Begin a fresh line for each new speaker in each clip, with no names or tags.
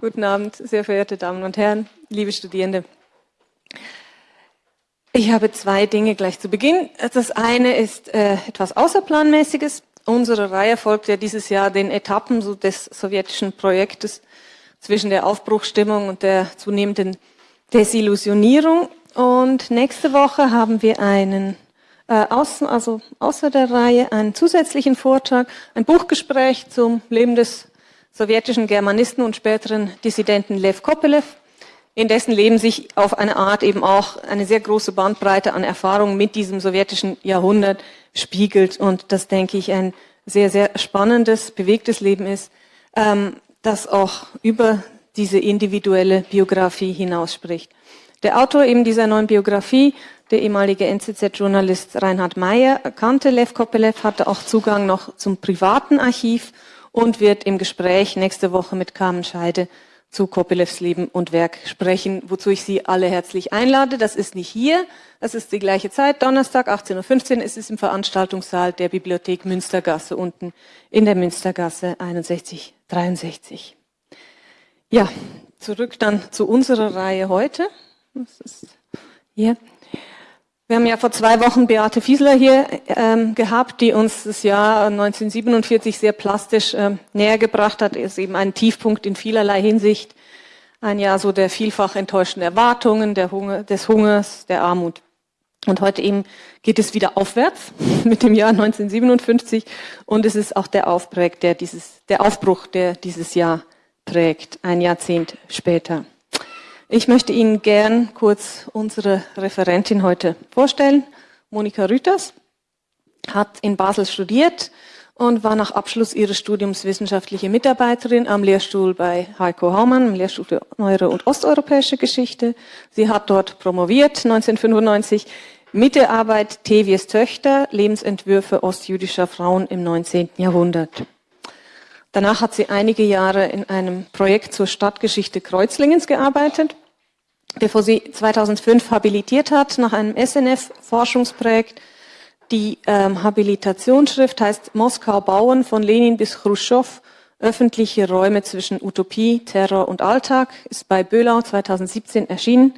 Guten Abend, sehr verehrte Damen und Herren, liebe Studierende. Ich habe zwei Dinge gleich zu Beginn. Das eine ist äh, etwas Außerplanmäßiges. Unsere Reihe folgt ja dieses Jahr den Etappen so des sowjetischen Projektes zwischen der Aufbruchstimmung und der zunehmenden Desillusionierung. Und nächste Woche haben wir einen, äh, außen, also außer der Reihe, einen zusätzlichen Vortrag, ein Buchgespräch zum Leben des sowjetischen Germanisten und späteren Dissidenten Lev Kopelev in dessen Leben sich auf eine Art eben auch eine sehr große Bandbreite an Erfahrungen mit diesem sowjetischen Jahrhundert spiegelt. Und das, denke ich, ein sehr, sehr spannendes, bewegtes Leben ist, ähm, das auch über diese individuelle Biografie hinausspricht. Der Autor eben dieser neuen Biografie, der ehemalige NZZ-Journalist Reinhard Meyer, kannte Lev Kopelev, hatte auch Zugang noch zum privaten Archiv und wird im Gespräch nächste Woche mit Carmen Scheide zu Kopelevs Leben und Werk sprechen, wozu ich Sie alle herzlich einlade. Das ist nicht hier, das ist die gleiche Zeit, Donnerstag 18.15 Uhr. Es ist im Veranstaltungssaal der Bibliothek Münstergasse unten in der Münstergasse 6163. Ja, zurück dann zu unserer Reihe heute. Das ist hier. Wir haben ja vor zwei Wochen Beate Fiesler hier ähm, gehabt, die uns das Jahr 1947 sehr plastisch ähm, näher gebracht hat. Ist eben ein Tiefpunkt in vielerlei Hinsicht. Ein Jahr so der vielfach enttäuschten Erwartungen, der Hunger, des Hungers, der Armut. Und heute eben geht es wieder aufwärts mit dem Jahr 1957 und es ist auch der Aufbruch, der dieses, der Aufbruch, der dieses Jahr prägt, ein Jahrzehnt später. Ich möchte Ihnen gern kurz unsere Referentin heute vorstellen. Monika Rüters hat in Basel studiert und war nach Abschluss ihres Studiums wissenschaftliche Mitarbeiterin am Lehrstuhl bei Heiko Haumann, im Lehrstuhl für Neuere und Osteuropäische Geschichte. Sie hat dort promoviert 1995 mit der Arbeit Tevies Töchter, Lebensentwürfe ostjüdischer Frauen im 19. Jahrhundert. Danach hat sie einige Jahre in einem Projekt zur Stadtgeschichte Kreuzlingens gearbeitet bevor sie 2005 habilitiert hat nach einem SNF-Forschungsprojekt. Die ähm, Habilitationsschrift heißt Moskau bauen von Lenin bis Khrushchev, öffentliche Räume zwischen Utopie, Terror und Alltag, ist bei Böhlau 2017 erschienen.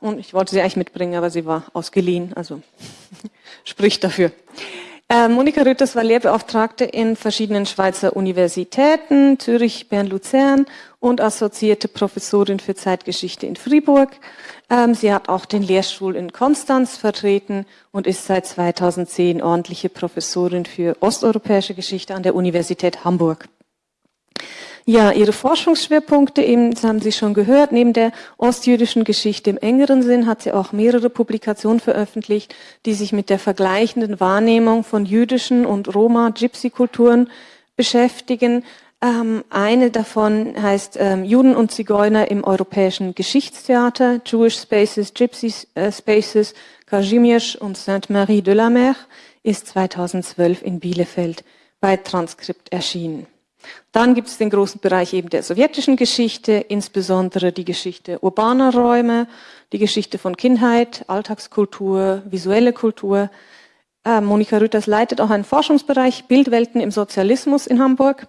Und ich wollte sie eigentlich mitbringen, aber sie war ausgeliehen, also spricht dafür. Äh, Monika Rütters war Lehrbeauftragte in verschiedenen Schweizer Universitäten, Zürich, Bern, Luzern und assoziierte Professorin für Zeitgeschichte in Fribourg. Ähm, sie hat auch den Lehrstuhl in Konstanz vertreten und ist seit 2010 ordentliche Professorin für osteuropäische Geschichte an der Universität Hamburg. Ja, Ihre Forschungsschwerpunkte, eben, das haben Sie schon gehört, neben der ostjüdischen Geschichte im engeren Sinn hat sie auch mehrere Publikationen veröffentlicht, die sich mit der vergleichenden Wahrnehmung von jüdischen und Roma-Gypsy-Kulturen beschäftigen. Ähm, eine davon heißt ähm, Juden und Zigeuner im europäischen Geschichtstheater, Jewish Spaces, Gypsy äh, Spaces, Kazimierz und Sainte-Marie de la Mer, ist 2012 in Bielefeld bei Transkript erschienen. Dann gibt es den großen Bereich eben der sowjetischen Geschichte, insbesondere die Geschichte urbaner Räume, die Geschichte von Kindheit, Alltagskultur, visuelle Kultur. Äh, Monika Rütters leitet auch einen Forschungsbereich Bildwelten im Sozialismus in Hamburg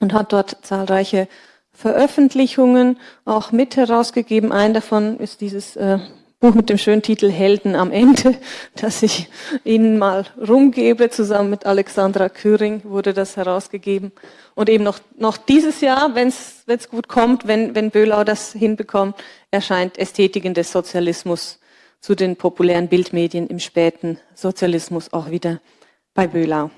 und hat dort zahlreiche Veröffentlichungen auch mit herausgegeben. Ein davon ist dieses äh, Buch mit dem schönen Titel Helden am Ende, das ich Ihnen mal rumgebe. Zusammen mit Alexandra Küring wurde das herausgegeben. Und eben noch, noch dieses Jahr, wenn es gut kommt, wenn, wenn Böhlau das hinbekommt, erscheint Ästhetiken des Sozialismus zu den populären Bildmedien im späten Sozialismus auch wieder bei Böhlau.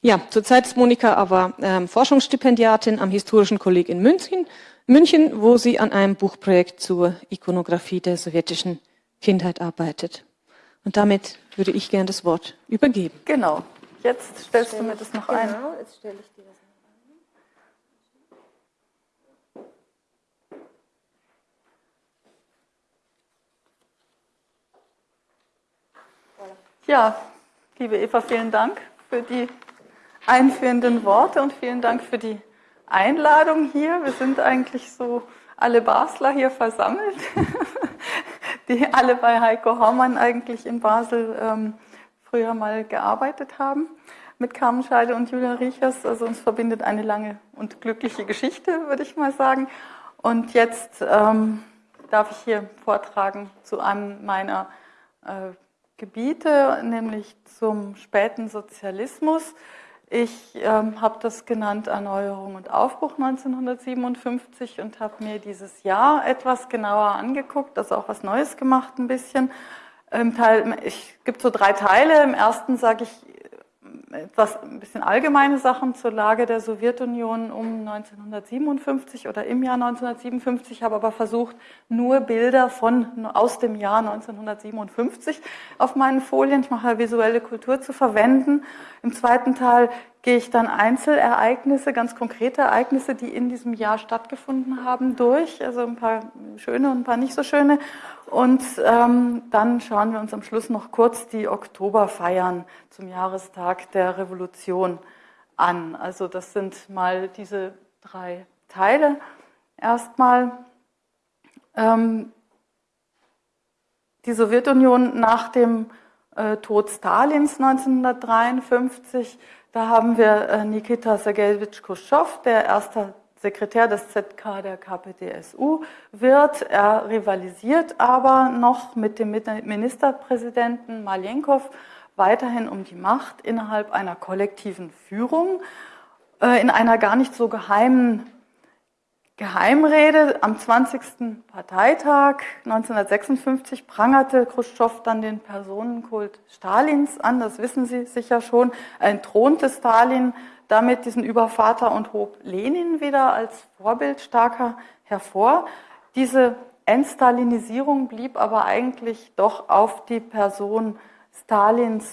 Ja, zurzeit ist Monika aber ähm, Forschungsstipendiatin am Historischen Kolleg in München München, wo sie an einem Buchprojekt zur Ikonografie der sowjetischen Kindheit arbeitet. Und damit würde ich gern das Wort übergeben.
Genau. Jetzt stellst Stell du mir das noch genau, ein. Genau, jetzt stelle ich dir das noch ein. Ja, liebe Eva, vielen Dank für die einführenden Worte und vielen Dank für die Einladung hier. Wir sind eigentlich so alle Basler hier versammelt, die alle bei Heiko Haumann eigentlich in Basel ähm, früher mal gearbeitet haben mit Carmen Scheide und Julia Riechers. Also uns verbindet eine lange und glückliche Geschichte, würde ich mal sagen. Und jetzt ähm, darf ich hier vortragen zu einem meiner äh, Gebiete, nämlich zum späten Sozialismus. Ich ähm, habe das genannt Erneuerung und Aufbruch 1957 und habe mir dieses Jahr etwas genauer angeguckt, also auch was Neues gemacht ein bisschen. Teil, ich gibt so drei Teile. Im ersten sage ich etwas ein bisschen allgemeine Sachen zur Lage der Sowjetunion um 1957 oder im Jahr 1957, habe aber versucht, nur Bilder von aus dem Jahr 1957 auf meinen Folien, ich mache visuelle Kultur zu verwenden. Im zweiten Teil gehe ich dann Einzelereignisse, ganz konkrete Ereignisse, die in diesem Jahr stattgefunden haben, durch, also ein paar schöne und ein paar nicht so schöne. Und ähm, dann schauen wir uns am Schluss noch kurz die Oktoberfeiern zum Jahrestag der Revolution an. Also das sind mal diese drei Teile. Erstmal ähm, die Sowjetunion nach dem äh, Tod Stalins 1953 da haben wir äh, Nikita Sergejewitsch Khrushchev, der erste Sekretär des ZK der KPDSU wird. Er rivalisiert aber noch mit dem Ministerpräsidenten Malenkov weiterhin um die Macht innerhalb einer kollektiven Führung, äh, in einer gar nicht so geheimen Geheimrede am 20. Parteitag 1956 prangerte Khrushchev dann den Personenkult Stalins an, das wissen Sie sicher schon, entthronte Stalin damit diesen Übervater und hob Lenin wieder als Vorbild starker hervor. Diese Entstalinisierung blieb aber eigentlich doch auf die Person Stalins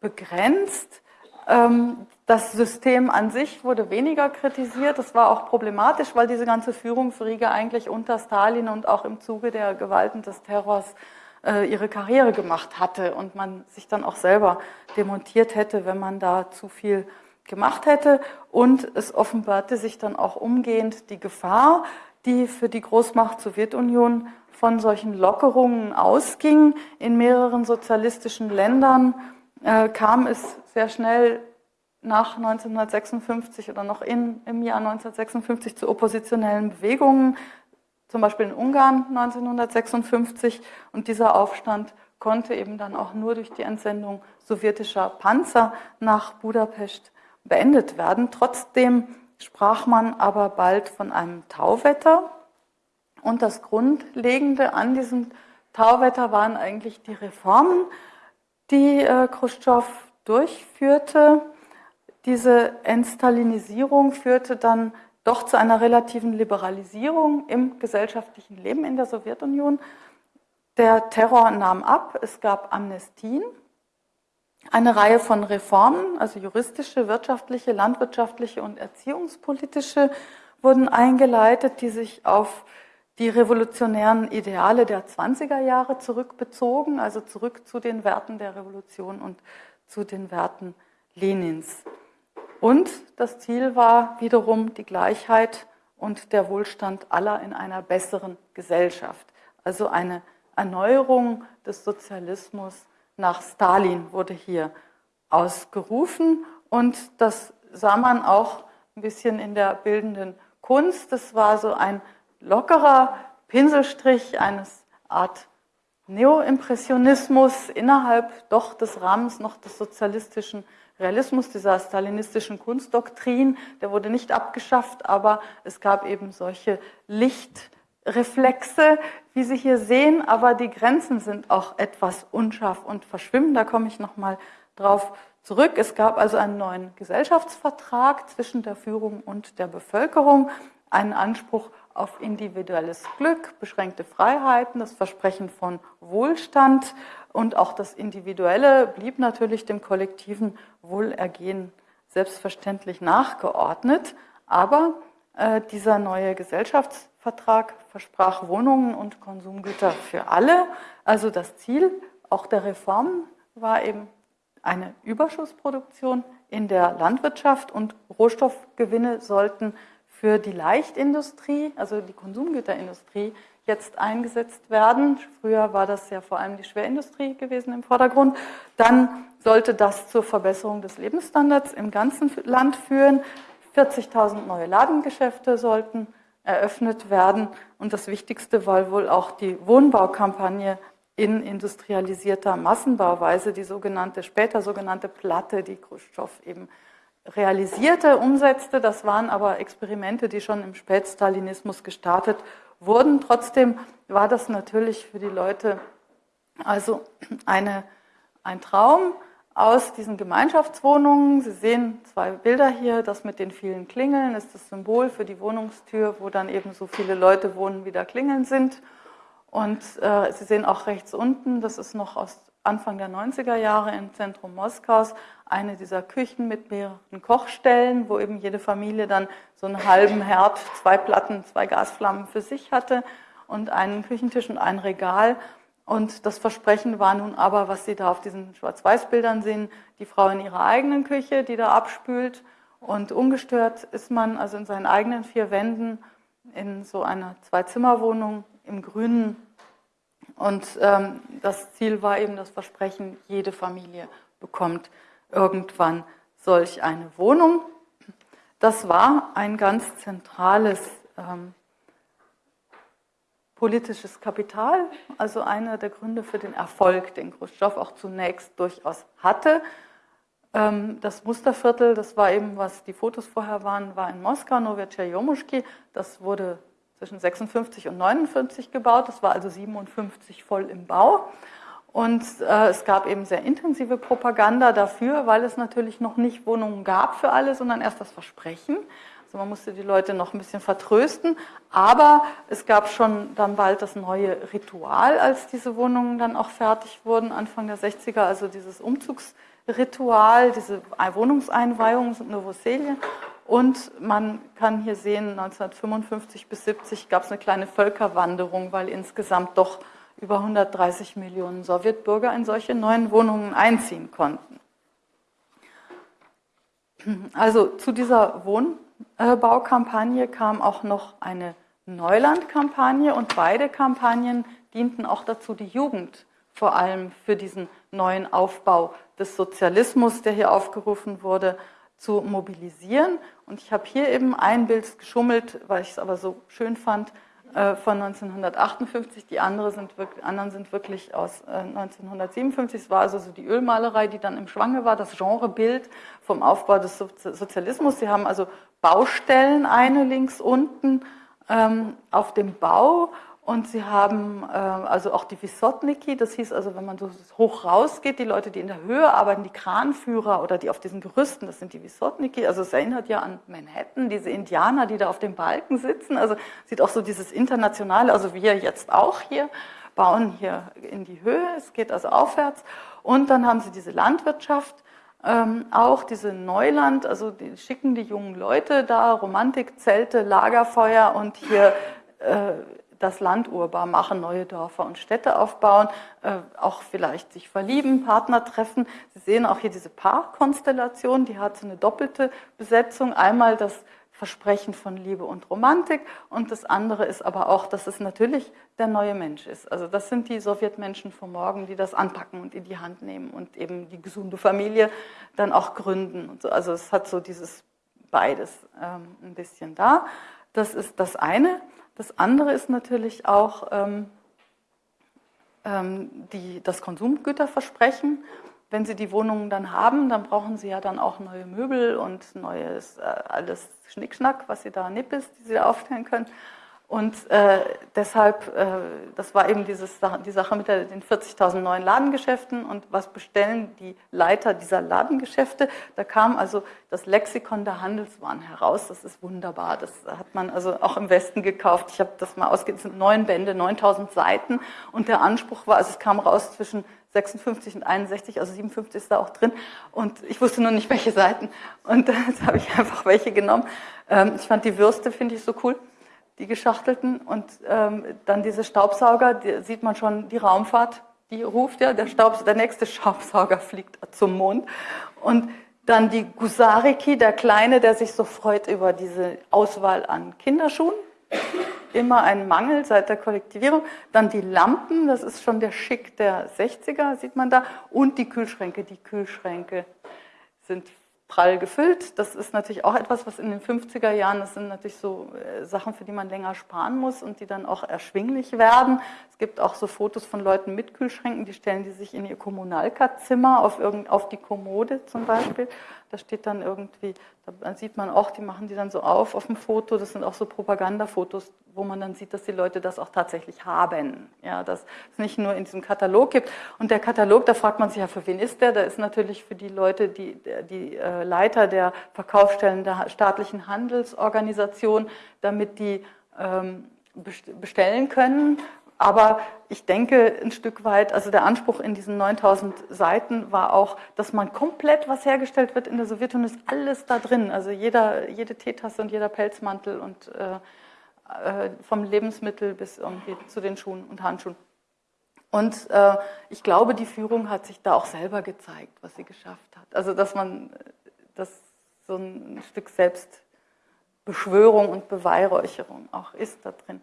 begrenzt. Ähm, das System an sich wurde weniger kritisiert. Das war auch problematisch, weil diese ganze Führungsriege eigentlich unter Stalin und auch im Zuge der Gewalten des Terrors äh, ihre Karriere gemacht hatte und man sich dann auch selber demontiert hätte, wenn man da zu viel gemacht hätte. Und es offenbarte sich dann auch umgehend die Gefahr, die für die Großmacht Sowjetunion von solchen Lockerungen ausging. In mehreren sozialistischen Ländern äh, kam es sehr schnell nach 1956 oder noch in, im Jahr 1956 zu oppositionellen Bewegungen, zum Beispiel in Ungarn 1956. Und dieser Aufstand konnte eben dann auch nur durch die Entsendung sowjetischer Panzer nach Budapest beendet werden. Trotzdem sprach man aber bald von einem Tauwetter. Und das Grundlegende an diesem Tauwetter waren eigentlich die Reformen, die äh, Khrushchev durchführte. Diese Entstalinisierung führte dann doch zu einer relativen Liberalisierung im gesellschaftlichen Leben in der Sowjetunion. Der Terror nahm ab, es gab Amnestien, eine Reihe von Reformen, also juristische, wirtschaftliche, landwirtschaftliche und erziehungspolitische, wurden eingeleitet, die sich auf die revolutionären Ideale der 20er Jahre zurückbezogen, also zurück zu den Werten der Revolution und zu den Werten Lenins. Und das Ziel war wiederum die Gleichheit und der Wohlstand aller in einer besseren Gesellschaft. Also eine Erneuerung des Sozialismus nach Stalin wurde hier ausgerufen und das sah man auch ein bisschen in der bildenden Kunst. Das war so ein lockerer Pinselstrich eines Art Neoimpressionismus innerhalb doch des Rahmens noch des sozialistischen Realismus, dieser stalinistischen Kunstdoktrin, der wurde nicht abgeschafft, aber es gab eben solche Lichtreflexe, wie Sie hier sehen, aber die Grenzen sind auch etwas unscharf und verschwimmen. Da komme ich nochmal drauf zurück. Es gab also einen neuen Gesellschaftsvertrag zwischen der Führung und der Bevölkerung, einen Anspruch auf individuelles Glück, beschränkte Freiheiten, das Versprechen von Wohlstand und auch das Individuelle blieb natürlich dem kollektiven Wohlergehen selbstverständlich nachgeordnet. Aber äh, dieser neue Gesellschaftsvertrag versprach Wohnungen und Konsumgüter für alle. Also das Ziel auch der Reformen war eben eine Überschussproduktion in der Landwirtschaft und Rohstoffgewinne sollten für die Leichtindustrie, also die Konsumgüterindustrie, jetzt eingesetzt werden. Früher war das ja vor allem die Schwerindustrie gewesen im Vordergrund. Dann sollte das zur Verbesserung des Lebensstandards im ganzen Land führen. 40.000 neue Ladengeschäfte sollten eröffnet werden. Und das Wichtigste war wohl auch die Wohnbaukampagne in industrialisierter Massenbauweise, die sogenannte, später sogenannte Platte, die Khrushchev eben realisierte, umsetzte. Das waren aber Experimente, die schon im Spätstalinismus gestartet wurden. Trotzdem war das natürlich für die Leute also eine, ein Traum aus diesen Gemeinschaftswohnungen. Sie sehen zwei Bilder hier. Das mit den vielen Klingeln ist das Symbol für die Wohnungstür, wo dann eben so viele Leute wohnen, wie da Klingeln sind. Und äh, Sie sehen auch rechts unten, das ist noch aus Anfang der 90er Jahre im Zentrum Moskaus, eine dieser Küchen mit mehreren Kochstellen, wo eben jede Familie dann so einen halben Herd, zwei Platten, zwei Gasflammen für sich hatte und einen Küchentisch und ein Regal. Und das Versprechen war nun aber, was Sie da auf diesen Schwarz-Weiß-Bildern sehen, die Frau in ihrer eigenen Küche, die da abspült. Und ungestört ist man also in seinen eigenen vier Wänden in so einer Zwei-Zimmer-Wohnung im Grünen. Und ähm, das Ziel war eben das Versprechen, jede Familie bekommt irgendwann solch eine Wohnung. Das war ein ganz zentrales ähm, politisches Kapital, also einer der Gründe für den Erfolg, den Khrushchev auch zunächst durchaus hatte. Ähm, das Musterviertel, das war eben, was die Fotos vorher waren, war in Moskau, Novyachai Das wurde zwischen 56 und 49 gebaut. Das war also 57 voll im Bau. Und äh, es gab eben sehr intensive Propaganda dafür, weil es natürlich noch nicht Wohnungen gab für alle, sondern erst das Versprechen. Also man musste die Leute noch ein bisschen vertrösten. Aber es gab schon dann bald das neue Ritual, als diese Wohnungen dann auch fertig wurden, Anfang der 60er, also dieses Umzugsritual, diese Wohnungseinweihung, Novoselje. Und man kann hier sehen, 1955 bis 70 gab es eine kleine Völkerwanderung, weil insgesamt doch über 130 Millionen Sowjetbürger in solche neuen Wohnungen einziehen konnten. Also zu dieser Wohnbaukampagne kam auch noch eine Neulandkampagne und beide Kampagnen dienten auch dazu, die Jugend vor allem für diesen neuen Aufbau des Sozialismus, der hier aufgerufen wurde, zu mobilisieren. Und ich habe hier eben ein Bild geschummelt, weil ich es aber so schön fand, äh, von 1958. Die andere sind wirklich, anderen sind wirklich aus 1957. Äh, es war also so die Ölmalerei, die dann im Schwange war, das Genrebild vom Aufbau des Sozialismus. Sie haben also Baustellen, eine links unten ähm, auf dem Bau und sie haben äh, also auch die Wissotniki, das hieß also, wenn man so hoch rausgeht, die Leute, die in der Höhe arbeiten, die Kranführer oder die auf diesen Gerüsten, das sind die Wissotniki. Also es erinnert ja an Manhattan, diese Indianer, die da auf dem Balken sitzen. Also sieht auch so dieses internationale, also wir jetzt auch hier, bauen hier in die Höhe, es geht also aufwärts. Und dann haben sie diese Landwirtschaft, ähm, auch diese Neuland, also die schicken die jungen Leute da, Romantik, Zelte, Lagerfeuer und hier äh, das Land urbar machen, neue Dörfer und Städte aufbauen, äh, auch vielleicht sich verlieben, Partner treffen. Sie sehen auch hier diese Paarkonstellation, die hat so eine doppelte Besetzung. Einmal das Versprechen von Liebe und Romantik und das andere ist aber auch, dass es natürlich der neue Mensch ist. Also das sind die Sowjetmenschen von morgen, die das anpacken und in die Hand nehmen und eben die gesunde Familie dann auch gründen. Und so. Also es hat so dieses beides ähm, ein bisschen da. Das ist das eine. Das andere ist natürlich auch ähm, ähm, die, das Konsumgüterversprechen. Wenn Sie die Wohnungen dann haben, dann brauchen Sie ja dann auch neue Möbel und neues, äh, alles Schnickschnack, was Sie da Nippes, die Sie da aufstellen können. Und äh, deshalb, äh, das war eben dieses, die Sache mit der, den 40.000 neuen Ladengeschäften und was bestellen die Leiter dieser Ladengeschäfte. Da kam also das Lexikon der Handelswaren heraus. Das ist wunderbar. Das hat man also auch im Westen gekauft. Ich habe das mal ausgegeben. Es sind neun Bände, 9.000 Seiten. Und der Anspruch war, also es kam raus zwischen 56 und 61, also 57 ist da auch drin. Und ich wusste nur nicht, welche Seiten. Und jetzt habe ich einfach welche genommen. Ähm, ich fand die Würste, finde ich so cool die geschachtelten. Und ähm, dann diese Staubsauger, die sieht man schon, die Raumfahrt, die ruft ja, der, Staubs der nächste Staubsauger fliegt zum Mond. Und dann die Gusariki, der Kleine, der sich so freut über diese Auswahl an Kinderschuhen. Immer ein Mangel seit der Kollektivierung. Dann die Lampen, das ist schon der Schick der 60er, sieht man da. Und die Kühlschränke. Die Kühlschränke sind prall gefüllt. Das ist natürlich auch etwas, was in den 50er Jahren, das sind natürlich so äh, Sachen, für die man länger sparen muss und die dann auch erschwinglich werden. Es gibt auch so Fotos von Leuten mit Kühlschränken, die stellen die sich in ihr Kommunalkatzimmer auf, auf die Kommode zum Beispiel. Da steht dann irgendwie, da sieht man auch, die machen die dann so auf auf dem Foto. Das sind auch so Propagandafotos, wo man dann sieht, dass die Leute das auch tatsächlich haben. Ja, dass es nicht nur in diesem Katalog gibt. Und der Katalog, da fragt man sich ja, für wen ist der? Da ist natürlich für die Leute, die, die äh, Leiter der Verkaufsstellen der staatlichen Handelsorganisation, damit die ähm, bestellen können. Aber ich denke ein Stück weit, also der Anspruch in diesen 9000 Seiten war auch, dass man komplett, was hergestellt wird in der Sowjetunion, ist alles da drin. Also jeder, jede Teetasse und jeder Pelzmantel und äh, äh, vom Lebensmittel bis irgendwie zu den Schuhen und Handschuhen. Und äh, ich glaube, die Führung hat sich da auch selber gezeigt, was sie geschafft hat. Also dass man das so ein Stück Selbstbeschwörung und Beweihräucherung auch ist da drin.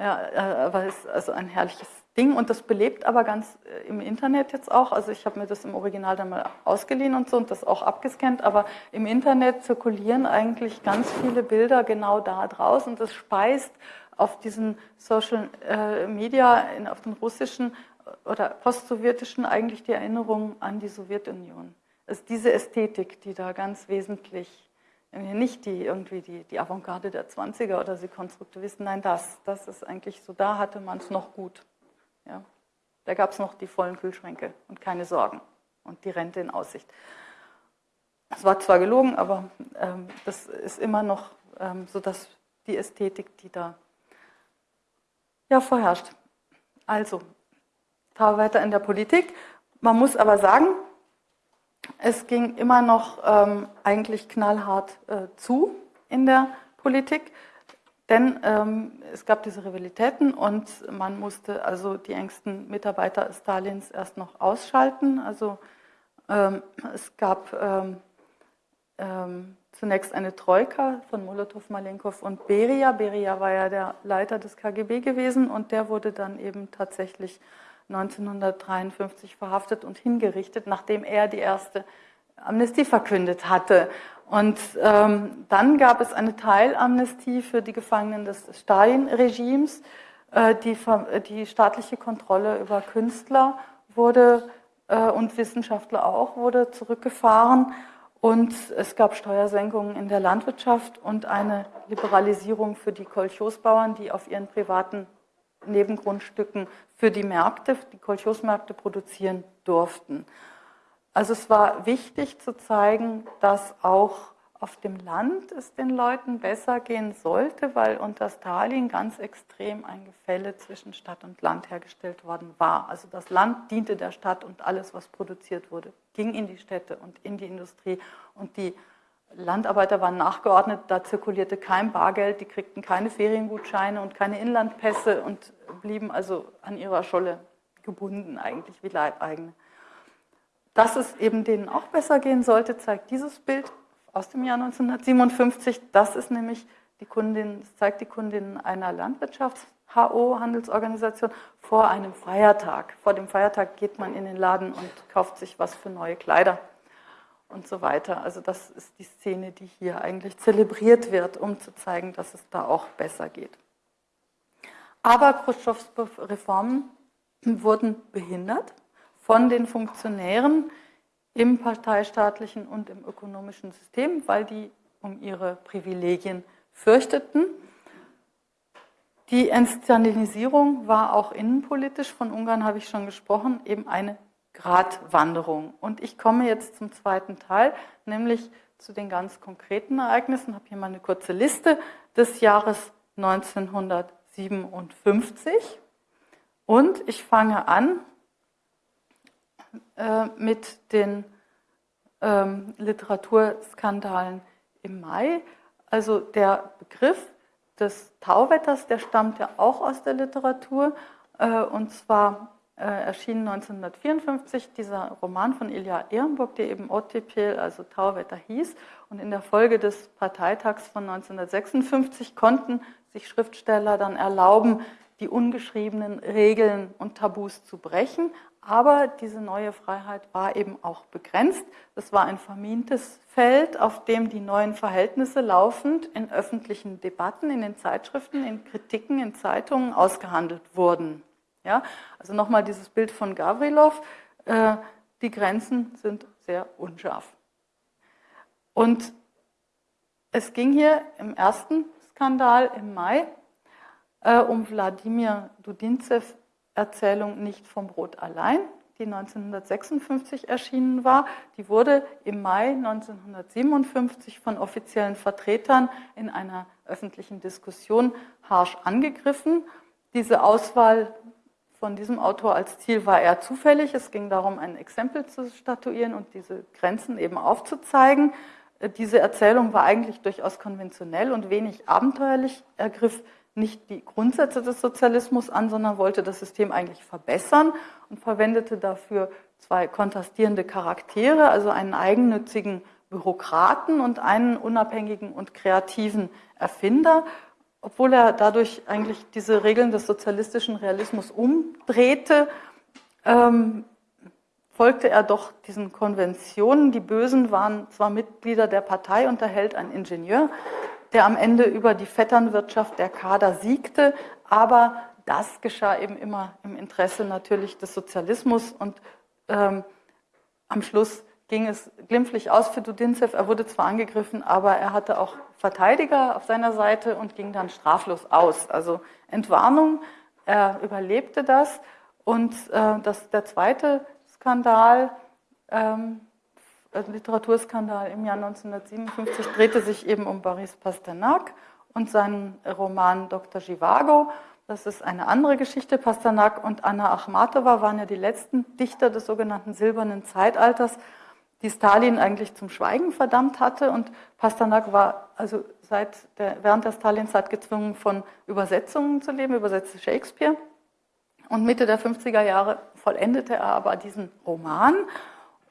Ja, äh, aber es ist also ein herrliches Ding und das belebt aber ganz äh, im Internet jetzt auch. Also ich habe mir das im Original dann mal ausgeliehen und so und das auch abgescannt, aber im Internet zirkulieren eigentlich ganz viele Bilder genau da draußen und das speist auf diesen Social äh, Media, auf den russischen oder postsowjetischen eigentlich die Erinnerung an die Sowjetunion. Ist diese Ästhetik, die da ganz wesentlich nicht die irgendwie die, die Avantgarde der 20er oder die Konstruktivisten, nein, das, das ist eigentlich so, da hatte man es noch gut. Ja. Da gab es noch die vollen Kühlschränke und keine Sorgen und die Rente in Aussicht. Es war zwar gelogen, aber ähm, das ist immer noch ähm, so, dass die Ästhetik, die da ja, vorherrscht. Also, fahr weiter in der Politik. Man muss aber sagen, es ging immer noch ähm, eigentlich knallhart äh, zu in der Politik, denn ähm, es gab diese Rivalitäten und man musste also die engsten Mitarbeiter Stalins erst noch ausschalten. Also ähm, es gab ähm, ähm, zunächst eine Troika von Molotow, Malenkov und Beria. Beria war ja der Leiter des KGB gewesen und der wurde dann eben tatsächlich 1953 verhaftet und hingerichtet, nachdem er die erste Amnestie verkündet hatte. Und ähm, dann gab es eine Teilamnestie für die Gefangenen des Stalin-Regimes. Äh, die, die, staatliche Kontrolle über Künstler wurde äh, und Wissenschaftler auch wurde zurückgefahren. Und es gab Steuersenkungen in der Landwirtschaft und eine Liberalisierung für die Kolchosbauern, die auf ihren privaten Nebengrundstücken für die Märkte, die Kolchosmärkte produzieren durften. Also es war wichtig zu zeigen, dass auch auf dem Land es den Leuten besser gehen sollte, weil unter Stalin ganz extrem ein Gefälle zwischen Stadt und Land hergestellt worden war. Also das Land diente der Stadt und alles, was produziert wurde, ging in die Städte und in die Industrie. Und die Landarbeiter waren nachgeordnet, da zirkulierte kein Bargeld, die kriegten keine Feriengutscheine und keine Inlandpässe und blieben also an ihrer Scholle gebunden, eigentlich wie Leibeigene. Dass es eben denen auch besser gehen sollte, zeigt dieses Bild aus dem Jahr 1957. Das ist nämlich die Kundin, das zeigt die Kundin einer Landwirtschafts-HO, Handelsorganisation, vor einem Feiertag. Vor dem Feiertag geht man in den Laden und kauft sich was für neue Kleider und so weiter. Also das ist die Szene, die hier eigentlich zelebriert wird, um zu zeigen, dass es da auch besser geht. Aber Khrushchevs Reformen wurden behindert von den Funktionären im parteistaatlichen und im ökonomischen System, weil die um ihre Privilegien fürchteten. Die Entstalinisierung war auch innenpolitisch, von Ungarn habe ich schon gesprochen, eben eine Gratwanderung. Und ich komme jetzt zum zweiten Teil, nämlich zu den ganz konkreten Ereignissen. Ich habe hier mal eine kurze Liste des Jahres 1957. Und ich fange an äh, mit den ähm, Literaturskandalen im Mai. Also der Begriff des Tauwetters, der stammt ja auch aus der Literatur. Äh, und zwar erschien 1954 dieser Roman von Ilja Ehrenburg, der eben Ottepel, also Tauwetter hieß. Und in der Folge des Parteitags von 1956 konnten sich Schriftsteller dann erlauben, die ungeschriebenen Regeln und Tabus zu brechen. Aber diese neue Freiheit war eben auch begrenzt. Das war ein vermintes Feld, auf dem die neuen Verhältnisse laufend in öffentlichen Debatten, in den Zeitschriften, in Kritiken, in Zeitungen ausgehandelt wurden. Ja, also nochmal dieses Bild von Gavrilov. Äh, die Grenzen sind sehr unscharf. Und es ging hier im ersten Skandal im Mai äh, um Wladimir Dudinzew Erzählung Nicht vom Brot allein, die 1956 erschienen war. Die wurde im Mai 1957 von offiziellen Vertretern in einer öffentlichen Diskussion harsch angegriffen. Diese Auswahl von diesem Autor als Ziel war eher zufällig. Es ging darum, ein Exempel zu statuieren und diese Grenzen eben aufzuzeigen. Diese Erzählung war eigentlich durchaus konventionell und wenig abenteuerlich, ergriff nicht die Grundsätze des Sozialismus an, sondern wollte das System eigentlich verbessern und verwendete dafür zwei kontrastierende Charaktere, also einen eigennützigen Bürokraten und einen unabhängigen und kreativen Erfinder, obwohl er dadurch eigentlich diese Regeln des sozialistischen Realismus umdrehte, ähm, folgte er doch diesen Konventionen. Die Bösen waren zwar Mitglieder der Partei und erhält ein Ingenieur, der am Ende über die Vetternwirtschaft der Kader siegte. Aber das geschah eben immer im Interesse natürlich des Sozialismus und ähm, am Schluss ging es glimpflich aus für Dudinzew. Er wurde zwar angegriffen, aber er hatte auch Verteidiger auf seiner Seite und ging dann straflos aus. Also Entwarnung, er überlebte das. Und äh, das, der zweite Skandal, ähm, also Literaturskandal im Jahr 1957 drehte sich eben um Boris Pasternak und seinen Roman Dr. Givago. Das ist eine andere Geschichte. Pasternak und Anna Achmatova waren ja die letzten Dichter des sogenannten Silbernen Zeitalters, die Stalin eigentlich zum Schweigen verdammt hatte. Und Pasternak war also seit der, während der Stalinzeit gezwungen, von Übersetzungen zu leben, übersetzte Shakespeare. Und Mitte der 50er Jahre vollendete er aber diesen Roman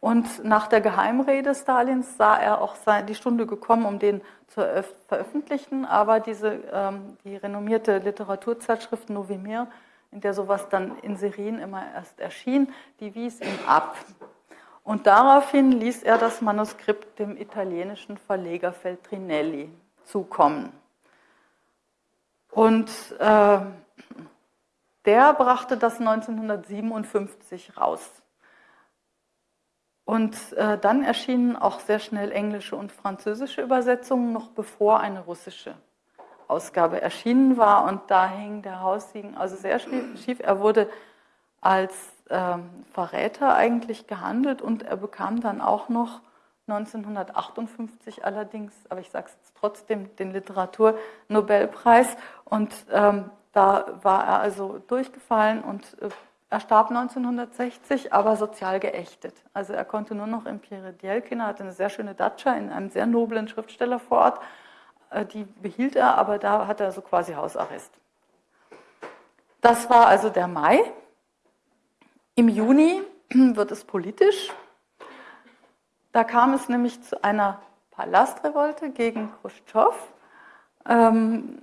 und nach der Geheimrede Stalins sah er auch die Stunde gekommen, um den zu veröffentlichen. Aber diese, ähm, die renommierte Literaturzeitschrift Novimir, in der sowas dann in Serien immer erst erschien, die wies ihn ab. Und daraufhin ließ er das Manuskript dem italienischen Verleger Feltrinelli zukommen. Und äh, der brachte das 1957 raus. Und äh, dann erschienen auch sehr schnell englische und französische Übersetzungen, noch bevor eine russische Ausgabe erschienen war. Und da hing der Haussiegen also sehr schief. Er wurde als Verräter eigentlich gehandelt und er bekam dann auch noch 1958 allerdings, aber ich sage es trotzdem, den Literaturnobelpreis. Und ähm, da war er also durchgefallen und äh, er starb 1960, aber sozial geächtet. Also er konnte nur noch im Pierre hatte eine sehr schöne Datscha in einem sehr noblen Schriftsteller vor Ort. Äh, die behielt er, aber da hat er so quasi Hausarrest. Das war also der Mai. Im Juni wird es politisch. Da kam es nämlich zu einer Palastrevolte gegen Khrushchev. Ähm,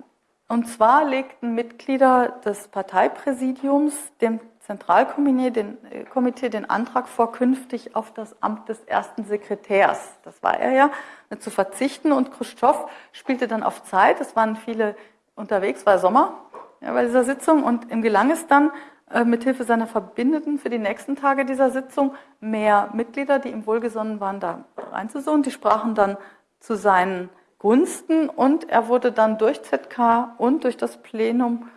und zwar legten Mitglieder des Parteipräsidiums dem Zentralkomitee den, äh, Komitee den Antrag vor, künftig auf das Amt des ersten Sekretärs, das war er ja, äh, zu verzichten. Und Khrushchev spielte dann auf Zeit. Es waren viele unterwegs, war Sommer ja, bei dieser Sitzung. Und ihm gelang es dann, mithilfe seiner Verbindeten für die nächsten Tage dieser Sitzung mehr Mitglieder, die ihm wohlgesonnen waren, da reinzusuchen. Die sprachen dann zu seinen Gunsten und er wurde dann durch ZK und durch das Plenum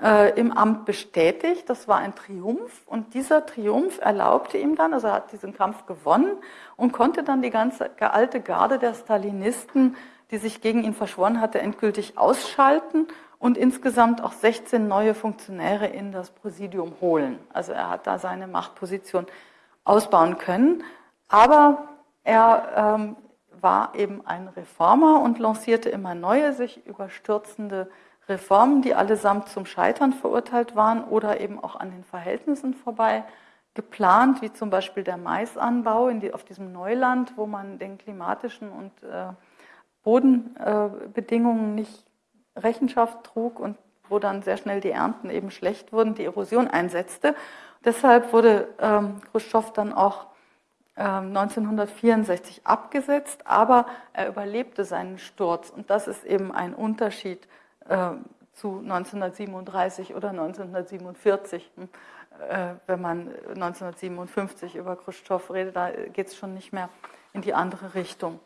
äh, im Amt bestätigt. Das war ein Triumph und dieser Triumph erlaubte ihm dann, also er hat diesen Kampf gewonnen und konnte dann die ganze alte Garde der Stalinisten, die sich gegen ihn verschworen hatte, endgültig ausschalten und insgesamt auch 16 neue Funktionäre in das Präsidium holen. Also er hat da seine Machtposition ausbauen können. Aber er ähm, war eben ein Reformer und lancierte immer neue, sich überstürzende Reformen, die allesamt zum Scheitern verurteilt waren oder eben auch an den Verhältnissen vorbei geplant, wie zum Beispiel der Maisanbau die, auf diesem Neuland, wo man den klimatischen und äh, Bodenbedingungen äh, nicht Rechenschaft trug und wo dann sehr schnell die Ernten eben schlecht wurden, die Erosion einsetzte. Deshalb wurde ähm, Khrushchev dann auch ähm, 1964 abgesetzt, aber er überlebte seinen Sturz. Und das ist eben ein Unterschied äh, zu 1937 oder 1947. Hm, äh, wenn man 1957 über Khrushchev redet, da geht es schon nicht mehr in die andere Richtung.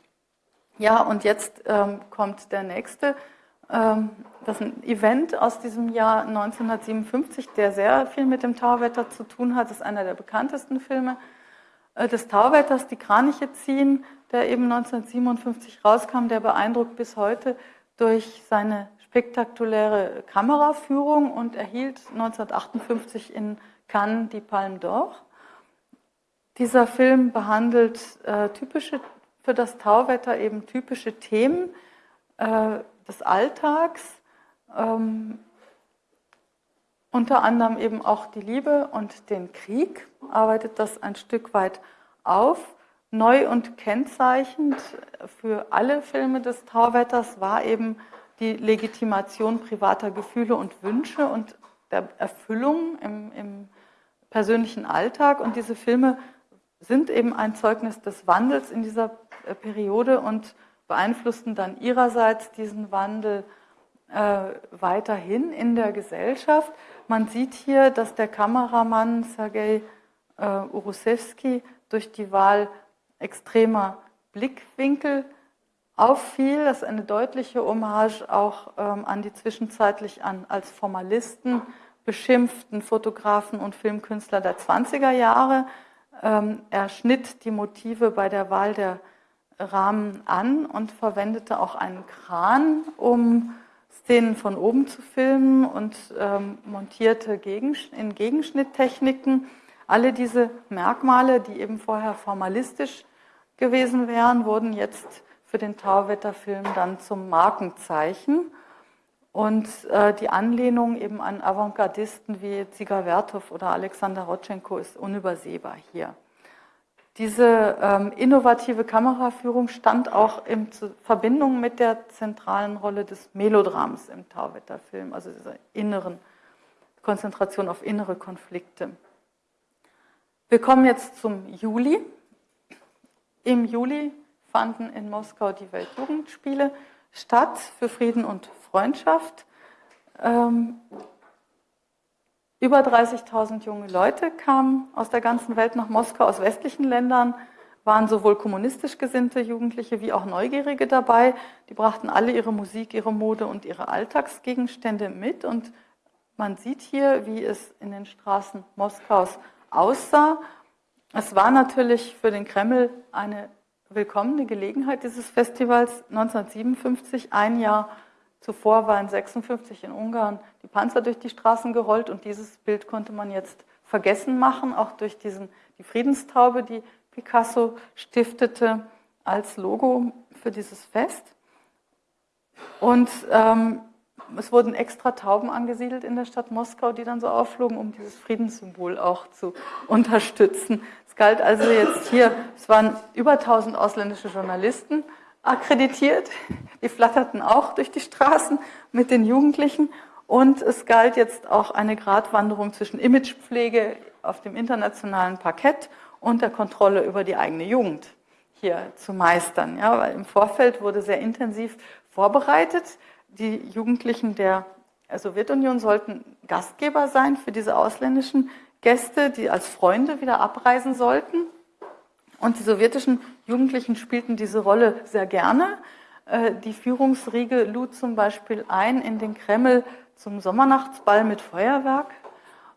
Ja, und jetzt ähm, kommt der nächste. Ähm, das ist ein Event aus diesem Jahr 1957, der sehr viel mit dem Tauwetter zu tun hat. Das ist einer der bekanntesten Filme äh, des Tauwetters, die Kraniche ziehen, der eben 1957 rauskam. Der beeindruckt bis heute durch seine spektakuläre Kameraführung und erhielt 1958 in Cannes die Palme d'Or. Dieser Film behandelt äh, typische für das Tauwetter eben typische Themen äh, des Alltags, ähm, unter anderem eben auch die Liebe und den Krieg, arbeitet das ein Stück weit auf. Neu und kennzeichnend für alle Filme des Tauwetters war eben die Legitimation privater Gefühle und Wünsche und der Erfüllung im, im persönlichen Alltag. Und diese Filme sind eben ein Zeugnis des Wandels in dieser Periode und beeinflussten dann ihrerseits diesen Wandel äh, weiterhin in der Gesellschaft. Man sieht hier, dass der Kameramann Sergei äh, Urusewski durch die Wahl extremer Blickwinkel auffiel. Das ist eine deutliche Hommage auch ähm, an die zwischenzeitlich an, als Formalisten beschimpften Fotografen und Filmkünstler der 20er Jahre. Ähm, er schnitt die Motive bei der Wahl der Rahmen an und verwendete auch einen Kran, um Szenen von oben zu filmen und ähm, montierte Gegen, in Gegenschnitttechniken. Alle diese Merkmale, die eben vorher formalistisch gewesen wären, wurden jetzt für den Tauwetterfilm dann zum Markenzeichen. Und äh, die Anlehnung eben an Avantgardisten wie Ziga Vertov oder Alexander Rotchenko ist unübersehbar hier. Diese ähm, innovative Kameraführung stand auch in Verbindung mit der zentralen Rolle des Melodrams im Tauwetterfilm, also dieser inneren Konzentration auf innere Konflikte. Wir kommen jetzt zum Juli. Im Juli fanden in Moskau die Weltjugendspiele statt für Frieden und Freundschaft. Ähm, über 30.000 junge Leute kamen aus der ganzen Welt nach Moskau, aus westlichen Ländern, waren sowohl kommunistisch gesinnte Jugendliche wie auch Neugierige dabei. Die brachten alle ihre Musik, ihre Mode und ihre Alltagsgegenstände mit. Und man sieht hier, wie es in den Straßen Moskaus aussah. Es war natürlich für den Kreml eine willkommene Gelegenheit dieses Festivals 1957, ein Jahr Zuvor waren 56 in Ungarn die Panzer durch die Straßen gerollt und dieses Bild konnte man jetzt vergessen machen, auch durch diesen, die Friedenstaube, die Picasso stiftete als Logo für dieses Fest. Und ähm, es wurden extra Tauben angesiedelt in der Stadt Moskau, die dann so aufflogen, um dieses Friedenssymbol auch zu unterstützen. Es galt also jetzt hier, es waren über 1000 ausländische Journalisten akkreditiert. Die flatterten auch durch die Straßen mit den Jugendlichen. Und es galt jetzt auch eine Gratwanderung zwischen Imagepflege auf dem internationalen Parkett und der Kontrolle über die eigene Jugend hier zu meistern. Ja, weil im Vorfeld wurde sehr intensiv vorbereitet. Die Jugendlichen der Sowjetunion sollten Gastgeber sein für diese ausländischen Gäste, die als Freunde wieder abreisen sollten. Und die sowjetischen Jugendlichen spielten diese Rolle sehr gerne. Äh, die Führungsriege lud zum Beispiel ein in den Kreml zum Sommernachtsball mit Feuerwerk.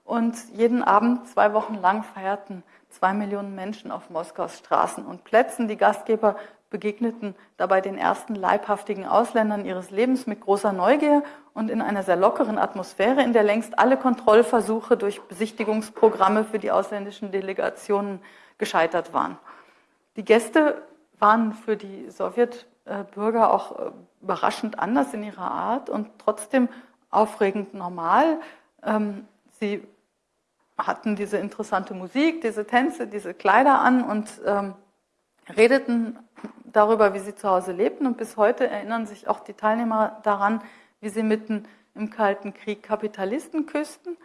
Und jeden Abend, zwei Wochen lang, feierten zwei Millionen Menschen auf Moskaus Straßen und Plätzen. Die Gastgeber begegneten dabei den ersten leibhaftigen Ausländern ihres Lebens mit großer Neugier und in einer sehr lockeren Atmosphäre, in der längst alle Kontrollversuche durch Besichtigungsprogramme für die ausländischen Delegationen gescheitert waren. Die Gäste waren für die Sowjetbürger auch äh, überraschend anders in ihrer Art und trotzdem aufregend normal. Ähm, sie hatten diese interessante Musik, diese Tänze, diese Kleider an und ähm, redeten darüber, wie sie zu Hause lebten. Und bis heute erinnern sich auch die Teilnehmer daran, wie sie mitten im Kalten Krieg Kapitalisten küssten.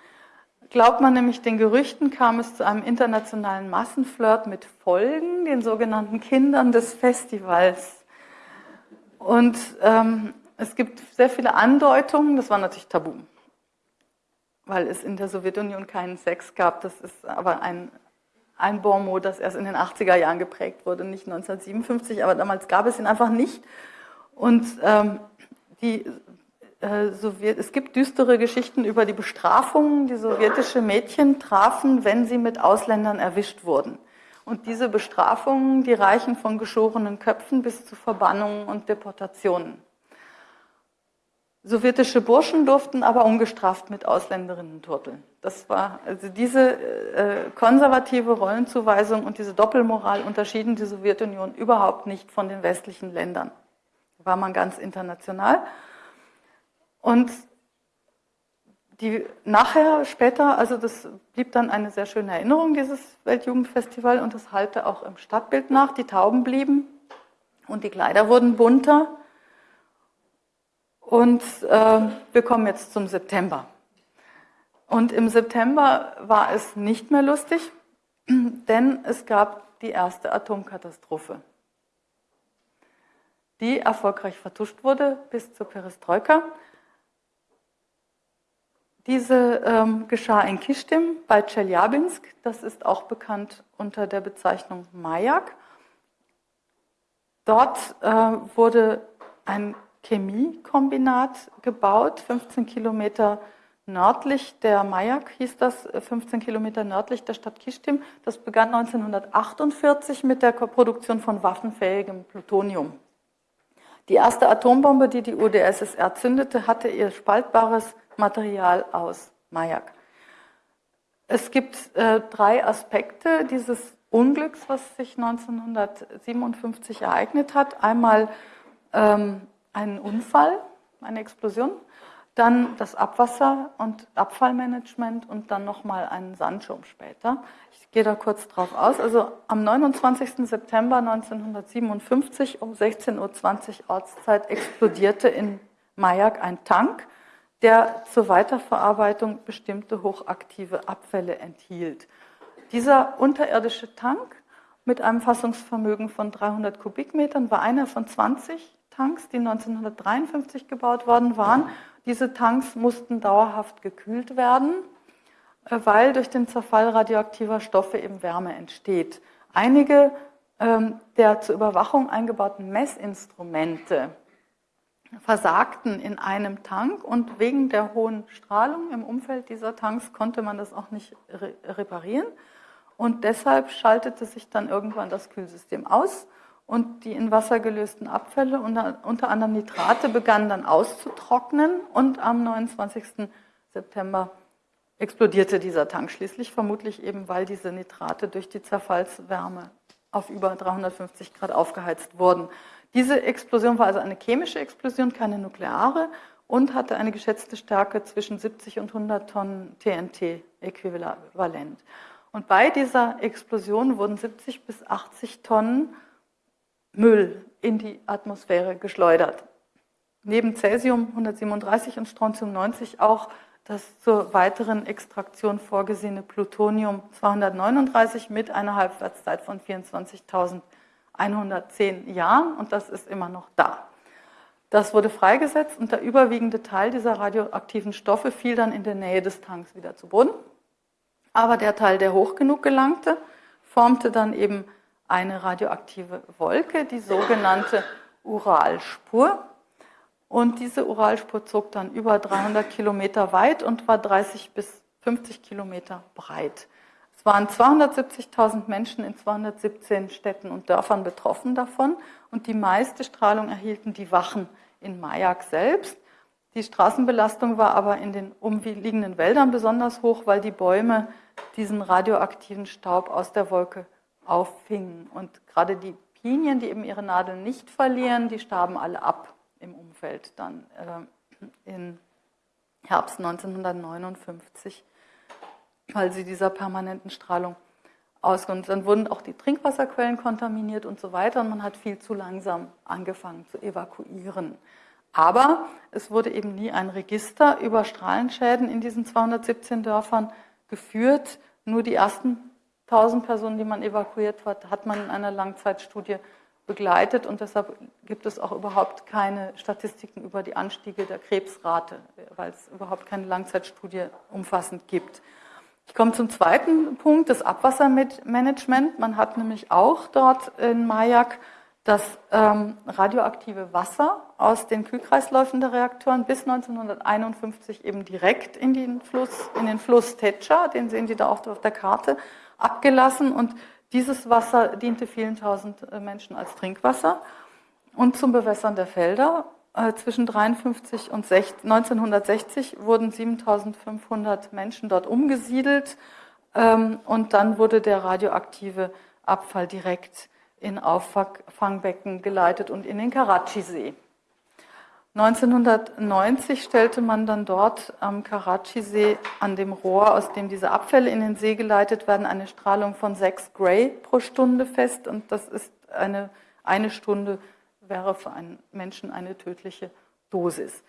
Glaubt man nämlich den Gerüchten, kam es zu einem internationalen Massenflirt mit Folgen, den sogenannten Kindern des Festivals. Und ähm, es gibt sehr viele Andeutungen, das war natürlich tabu, weil es in der Sowjetunion keinen Sex gab. Das ist aber ein, ein Bonmot, das erst in den 80er Jahren geprägt wurde, nicht 1957, aber damals gab es ihn einfach nicht. Und ähm, die es gibt düstere Geschichten über die Bestrafungen, die sowjetische Mädchen trafen, wenn sie mit Ausländern erwischt wurden. Und diese Bestrafungen, die reichen von geschorenen Köpfen bis zu Verbannungen und Deportationen. Sowjetische Burschen durften aber ungestraft mit Ausländerinnen turteln. Das war, also diese äh, konservative Rollenzuweisung und diese Doppelmoral unterschieden die Sowjetunion überhaupt nicht von den westlichen Ländern. Da war man ganz international. Und die nachher, später, also das blieb dann eine sehr schöne Erinnerung, dieses Weltjugendfestival, und das halte auch im Stadtbild nach. Die Tauben blieben und die Kleider wurden bunter. Und äh, wir kommen jetzt zum September. Und im September war es nicht mehr lustig, denn es gab die erste Atomkatastrophe, die erfolgreich vertuscht wurde bis zur Perestroika. Diese ähm, geschah in Kistim bei Tscheljabinsk. Das ist auch bekannt unter der Bezeichnung Majak. Dort äh, wurde ein Chemiekombinat gebaut, 15 Kilometer nördlich der Majak hieß das, 15 Kilometer nördlich der Stadt Kistim. Das begann 1948 mit der Produktion von waffenfähigem Plutonium. Die erste Atombombe, die die UdSSR zündete, hatte ihr spaltbares Material aus Majak. Es gibt äh, drei Aspekte dieses Unglücks, was sich 1957 ereignet hat. Einmal ähm, einen Unfall, eine Explosion, dann das Abwasser- und Abfallmanagement und dann nochmal einen Sandschirm später. Ich gehe da kurz drauf aus. Also am 29. September 1957 um 16.20 Uhr Ortszeit explodierte in Majak ein Tank der zur Weiterverarbeitung bestimmte hochaktive Abfälle enthielt. Dieser unterirdische Tank mit einem Fassungsvermögen von 300 Kubikmetern war einer von 20 Tanks, die 1953 gebaut worden waren. Diese Tanks mussten dauerhaft gekühlt werden, äh, weil durch den Zerfall radioaktiver Stoffe eben Wärme entsteht. Einige ähm, der zur Überwachung eingebauten Messinstrumente versagten in einem Tank und wegen der hohen Strahlung im Umfeld dieser Tanks konnte man das auch nicht re reparieren. Und deshalb schaltete sich dann irgendwann das Kühlsystem aus und die in Wasser gelösten Abfälle, unter, unter anderem Nitrate, begannen dann auszutrocknen und am 29. September explodierte dieser Tank schließlich, vermutlich eben, weil diese Nitrate durch die Zerfallswärme auf über 350 Grad aufgeheizt wurden. Diese Explosion war also eine chemische Explosion, keine nukleare und hatte eine geschätzte Stärke zwischen 70 und 100 Tonnen TNT-Äquivalent. Und bei dieser Explosion wurden 70 bis 80 Tonnen Müll in die Atmosphäre geschleudert. Neben Cäsium 137 und Strontium 90 auch das zur weiteren Extraktion vorgesehene Plutonium 239 mit einer Halbwertszeit von 24.000 110 Jahren und das ist immer noch da. Das wurde freigesetzt und der überwiegende Teil dieser radioaktiven Stoffe fiel dann in der Nähe des Tanks wieder zu Boden. Aber der Teil, der hoch genug gelangte, formte dann eben eine radioaktive Wolke, die sogenannte Uralspur. Und diese Uralspur zog dann über 300 Kilometer weit und war 30 bis 50 Kilometer breit. Waren 270.000 Menschen in 217 Städten und Dörfern betroffen davon und die meiste Strahlung erhielten die Wachen in Majak selbst. Die Straßenbelastung war aber in den umliegenden Wäldern besonders hoch, weil die Bäume diesen radioaktiven Staub aus der Wolke auffingen. Und gerade die Pinien, die eben ihre Nadeln nicht verlieren, die starben alle ab im Umfeld dann äh, im Herbst 1959 weil sie dieser permanenten Strahlung ausgehen. Dann wurden auch die Trinkwasserquellen kontaminiert und so weiter und man hat viel zu langsam angefangen zu evakuieren. Aber es wurde eben nie ein Register über Strahlenschäden in diesen 217 Dörfern geführt. Nur die ersten 1000 Personen, die man evakuiert hat, hat man in einer Langzeitstudie begleitet und deshalb gibt es auch überhaupt keine Statistiken über die Anstiege der Krebsrate, weil es überhaupt keine Langzeitstudie umfassend gibt. Ich komme zum zweiten Punkt, das Abwassermanagement. Man hat nämlich auch dort in Majak das ähm, radioaktive Wasser aus den Kühlkreisläufen der Reaktoren bis 1951 eben direkt in den Fluss, in den Fluss Techa, den sehen Sie da auch auf der Karte, abgelassen und dieses Wasser diente vielen tausend äh, Menschen als Trinkwasser und zum Bewässern der Felder. Äh, zwischen 53 und 1960 wurden 7500 Menschen dort umgesiedelt ähm, und dann wurde der radioaktive Abfall direkt in Auffangbecken geleitet und in den Karachi-See. 1990 stellte man dann dort am Karachi-See an dem Rohr, aus dem diese Abfälle in den See geleitet werden, eine Strahlung von 6 Gray pro Stunde fest. Und das ist eine, eine Stunde wäre für einen Menschen eine tödliche Dosis.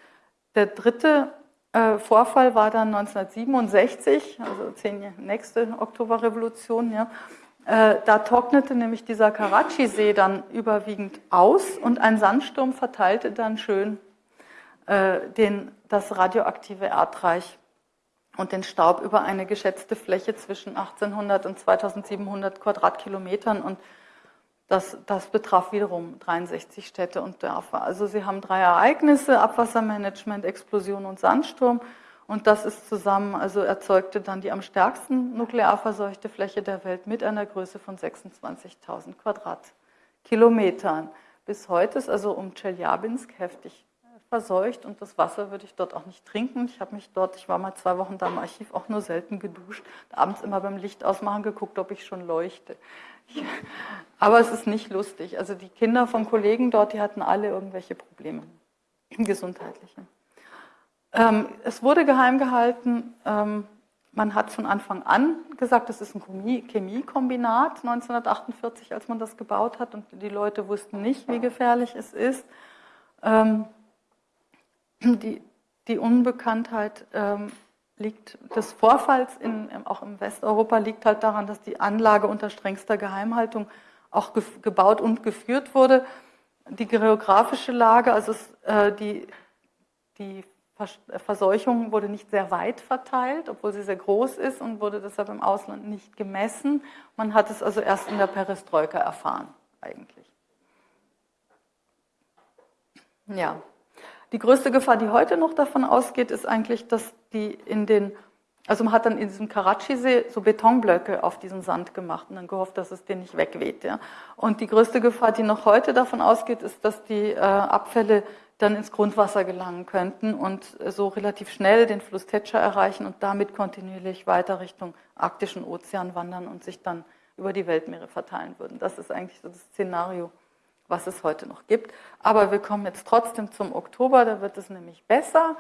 Der dritte äh, Vorfall war dann 1967, also zehn nächste Oktoberrevolution, ja. Äh, da trocknete nämlich dieser Karachi-See dann überwiegend aus und ein Sandsturm verteilte dann schön äh, den, das radioaktive Erdreich und den Staub über eine geschätzte Fläche zwischen 1800 und 2700 Quadratkilometern. Und das, das betraf wiederum 63 Städte und Dörfer. Also Sie haben drei Ereignisse, Abwassermanagement, Explosion und Sandsturm. Und das ist zusammen, also erzeugte dann die am stärksten nuklear verseuchte Fläche der Welt mit einer Größe von 26.000 Quadratkilometern. Bis heute ist also um Tscheljabinsk heftig verseucht und das Wasser würde ich dort auch nicht trinken. Ich habe mich dort, ich war mal zwei Wochen da im Archiv, auch nur selten geduscht. Abends immer beim Licht ausmachen geguckt, ob ich schon leuchte. Aber es ist nicht lustig. Also die Kinder von Kollegen dort, die hatten alle irgendwelche Probleme, gesundheitliche. Ähm, es wurde geheim gehalten. Ähm, man hat von Anfang an gesagt, das ist ein Chemiekombinat 1948, als man das gebaut hat und die Leute wussten nicht, wie gefährlich es ist. Ähm, die, die Unbekanntheit ähm, liegt des Vorfalls in, auch im Westeuropa liegt halt daran, dass die Anlage unter strengster Geheimhaltung auch ge gebaut und geführt wurde. Die geografische Lage, also es, äh, die, die Verseuchung wurde nicht sehr weit verteilt, obwohl sie sehr groß ist und wurde deshalb im Ausland nicht gemessen. Man hat es also erst in der Perestroika erfahren, eigentlich. Ja, die größte Gefahr, die heute noch davon ausgeht, ist eigentlich, dass die in den, also man hat dann in diesem Karachi-See so Betonblöcke auf diesen Sand gemacht und dann gehofft, dass es den nicht wegweht. Ja. Und die größte Gefahr, die noch heute davon ausgeht, ist, dass die äh, Abfälle dann ins Grundwasser gelangen könnten und so relativ schnell den Fluss Tetscher erreichen und damit kontinuierlich weiter Richtung arktischen Ozean wandern und sich dann über die Weltmeere verteilen würden. Das ist eigentlich so das Szenario, was es heute noch gibt. Aber wir kommen jetzt trotzdem zum Oktober, da wird es nämlich besser.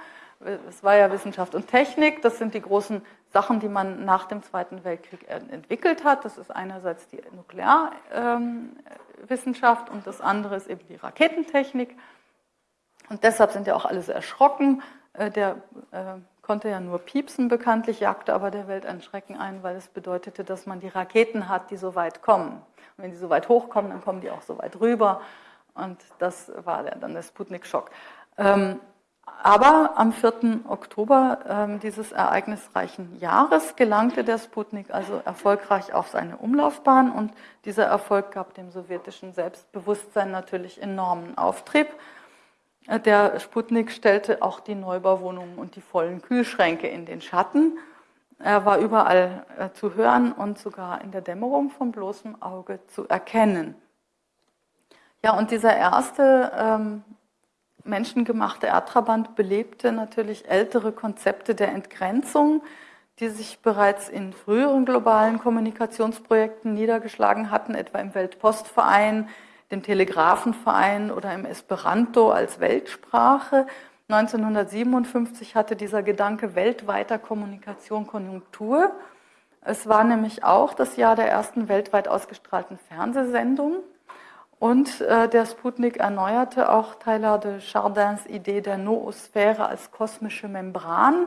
Es war ja Wissenschaft und Technik, das sind die großen Sachen, die man nach dem Zweiten Weltkrieg entwickelt hat. Das ist einerseits die Nuklearwissenschaft und das andere ist eben die Raketentechnik. Und deshalb sind ja auch alle so erschrocken. Äh, der äh, konnte ja nur piepsen bekanntlich, jagte aber der Welt ein Schrecken ein, weil es bedeutete, dass man die Raketen hat, die so weit kommen. Wenn die so weit hochkommen, dann kommen die auch so weit rüber. Und das war dann der Sputnik-Schock. Ähm, aber am 4. Oktober ähm, dieses ereignisreichen Jahres gelangte der Sputnik also erfolgreich auf seine Umlaufbahn und dieser Erfolg gab dem sowjetischen Selbstbewusstsein natürlich enormen Auftrieb. Der Sputnik stellte auch die Neubauwohnungen und die vollen Kühlschränke in den Schatten er war überall äh, zu hören und sogar in der Dämmerung vom bloßen Auge zu erkennen. Ja, und dieser erste ähm, menschengemachte Erdtrabant belebte natürlich ältere Konzepte der Entgrenzung, die sich bereits in früheren globalen Kommunikationsprojekten niedergeschlagen hatten, etwa im Weltpostverein, dem Telegrafenverein oder im Esperanto als Weltsprache 1957 hatte dieser Gedanke weltweiter Kommunikation Konjunktur. Es war nämlich auch das Jahr der ersten weltweit ausgestrahlten Fernsehsendung. Und äh, der Sputnik erneuerte auch Teilhard de Chardins Idee der Noosphäre als kosmische Membran,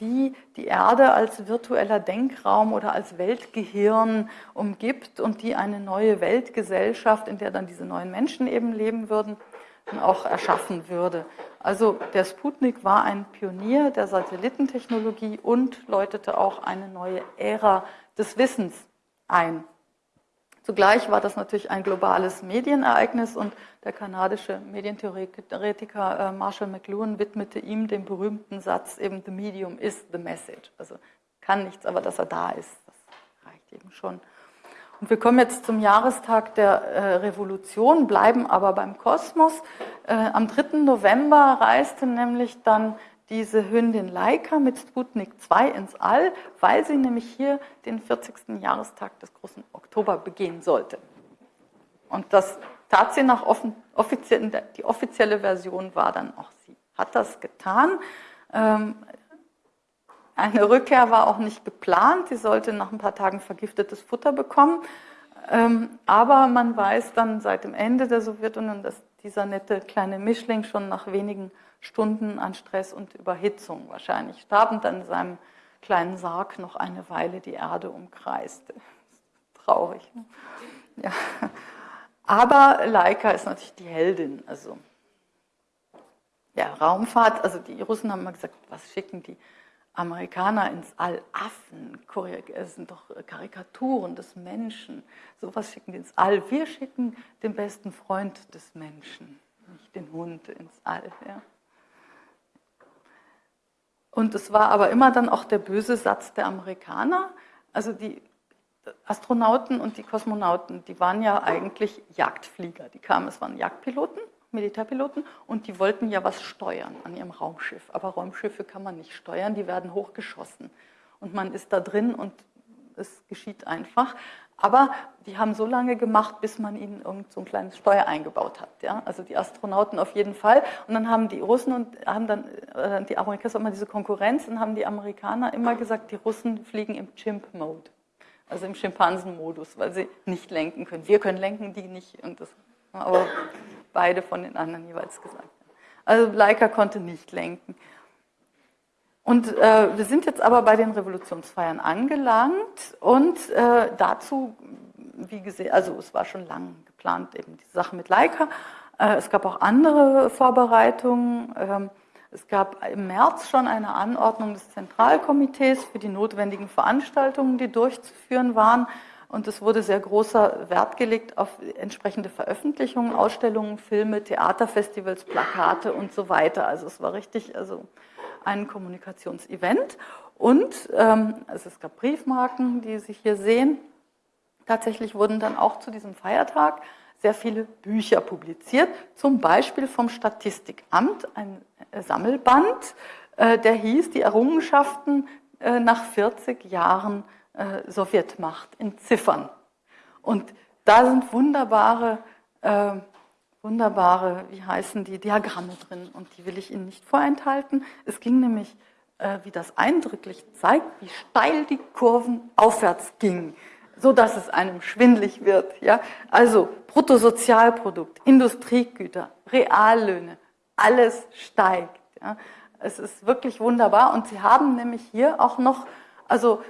die die Erde als virtueller Denkraum oder als Weltgehirn umgibt und die eine neue Weltgesellschaft, in der dann diese neuen Menschen eben leben würden, auch erschaffen würde. Also der Sputnik war ein Pionier der Satellitentechnologie und läutete auch eine neue Ära des Wissens ein. Zugleich war das natürlich ein globales Medienereignis und der kanadische Medientheoretiker äh, Marshall McLuhan widmete ihm den berühmten Satz eben The medium is the message. Also kann nichts, aber dass er da ist, das reicht eben schon. Und wir kommen jetzt zum Jahrestag der äh, Revolution, bleiben aber beim Kosmos. Äh, am 3. November reiste nämlich dann diese Hündin Laika mit Sputnik 2 ins All, weil sie nämlich hier den 40. Jahrestag des großen Oktober begehen sollte. Und das tat sie nach offen, offiziellen, die offizielle Version war dann auch sie. Hat das getan. Ähm, eine Rückkehr war auch nicht geplant. Sie sollte nach ein paar Tagen vergiftetes Futter bekommen. Ähm, aber man weiß dann seit dem Ende der Sowjetunion, dass dieser nette kleine Mischling schon nach wenigen Stunden an Stress und Überhitzung wahrscheinlich starb und dann in seinem kleinen Sarg noch eine Weile die Erde umkreiste. Traurig. Ne? Ja. Aber Laika ist natürlich die Heldin. Also ja, Raumfahrt, also die Russen haben mal gesagt, was schicken die Amerikaner ins All? Affen, es sind doch Karikaturen des Menschen. Sowas schicken die ins All. Wir schicken den besten Freund des Menschen, nicht den Hund ins All. Ja. Und es war aber immer dann auch der böse Satz der Amerikaner. Also die Astronauten und die Kosmonauten, die waren ja eigentlich Jagdflieger. Die kamen, es waren Jagdpiloten, Militärpiloten und die wollten ja was steuern an ihrem Raumschiff. Aber Raumschiffe kann man nicht steuern, die werden hochgeschossen. Und man ist da drin und es geschieht einfach. Aber die haben so lange gemacht, bis man ihnen irgend so ein kleines Steuer eingebaut hat. Ja? Also die Astronauten auf jeden Fall. Und dann haben die Russen und haben dann, äh, die Amerikaner, immer diese Konkurrenz, und haben die Amerikaner immer gesagt, die Russen fliegen im Chimp-Mode. Also im Schimpansen-Modus, weil sie nicht lenken können. Wir können lenken, die nicht. Und das, aber beide von den anderen jeweils gesagt. Also Leica konnte nicht lenken. Und äh, wir sind jetzt aber bei den Revolutionsfeiern angelangt und äh, dazu, wie gesehen, also es war schon lang geplant, eben die Sache mit Leica. Äh, es gab auch andere Vorbereitungen. Ähm, es gab im März schon eine Anordnung des Zentralkomitees für die notwendigen Veranstaltungen, die durchzuführen waren. Und es wurde sehr großer Wert gelegt auf entsprechende Veröffentlichungen, Ausstellungen, Filme, Theaterfestivals, Plakate und so weiter. Also es war richtig, also ein Kommunikationsevent. Und ähm, also es gab Briefmarken, die Sie hier sehen. Tatsächlich wurden dann auch zu diesem Feiertag sehr viele Bücher publiziert, zum Beispiel vom Statistikamt, ein Sammelband, äh, der hieß Die Errungenschaften äh, nach 40 Jahren äh, Sowjetmacht in Ziffern. Und da sind wunderbare wunderbare, wie heißen die, Diagramme drin und die will ich Ihnen nicht vorenthalten. Es ging nämlich, äh, wie das eindrücklich zeigt, wie steil die Kurven aufwärts gingen, so dass es einem schwindlig wird. Ja? Also Bruttosozialprodukt, Industriegüter, Reallöhne, alles steigt. Ja? Es ist wirklich wunderbar und Sie haben nämlich hier auch noch, also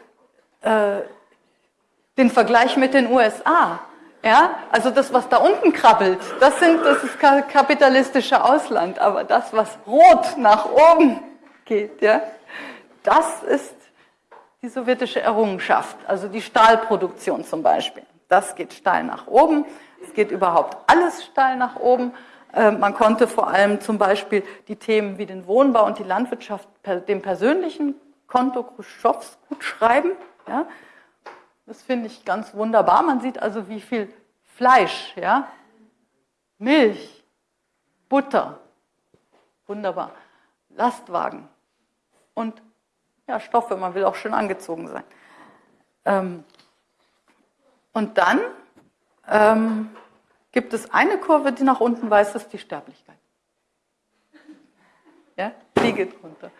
äh, den Vergleich mit den USA. Ja, also das, was da unten krabbelt, das, sind, das ist kapitalistische Ausland, aber das, was rot nach oben geht, ja, das ist die sowjetische Errungenschaft, also die Stahlproduktion zum Beispiel. Das geht steil nach oben, es geht überhaupt alles steil nach oben. Äh, man konnte vor allem zum Beispiel die Themen wie den Wohnbau und die Landwirtschaft dem persönlichen Konto Khrushchevs gut schreiben. Ja. Das finde ich ganz wunderbar. Man sieht also, wie viel Fleisch, ja, Milch, Butter, wunderbar, Lastwagen und ja, Stoffe, man will auch schön angezogen sein. Ähm, und dann ähm, gibt es eine Kurve, die nach unten weist, das ist die Sterblichkeit. Ja, die geht runter.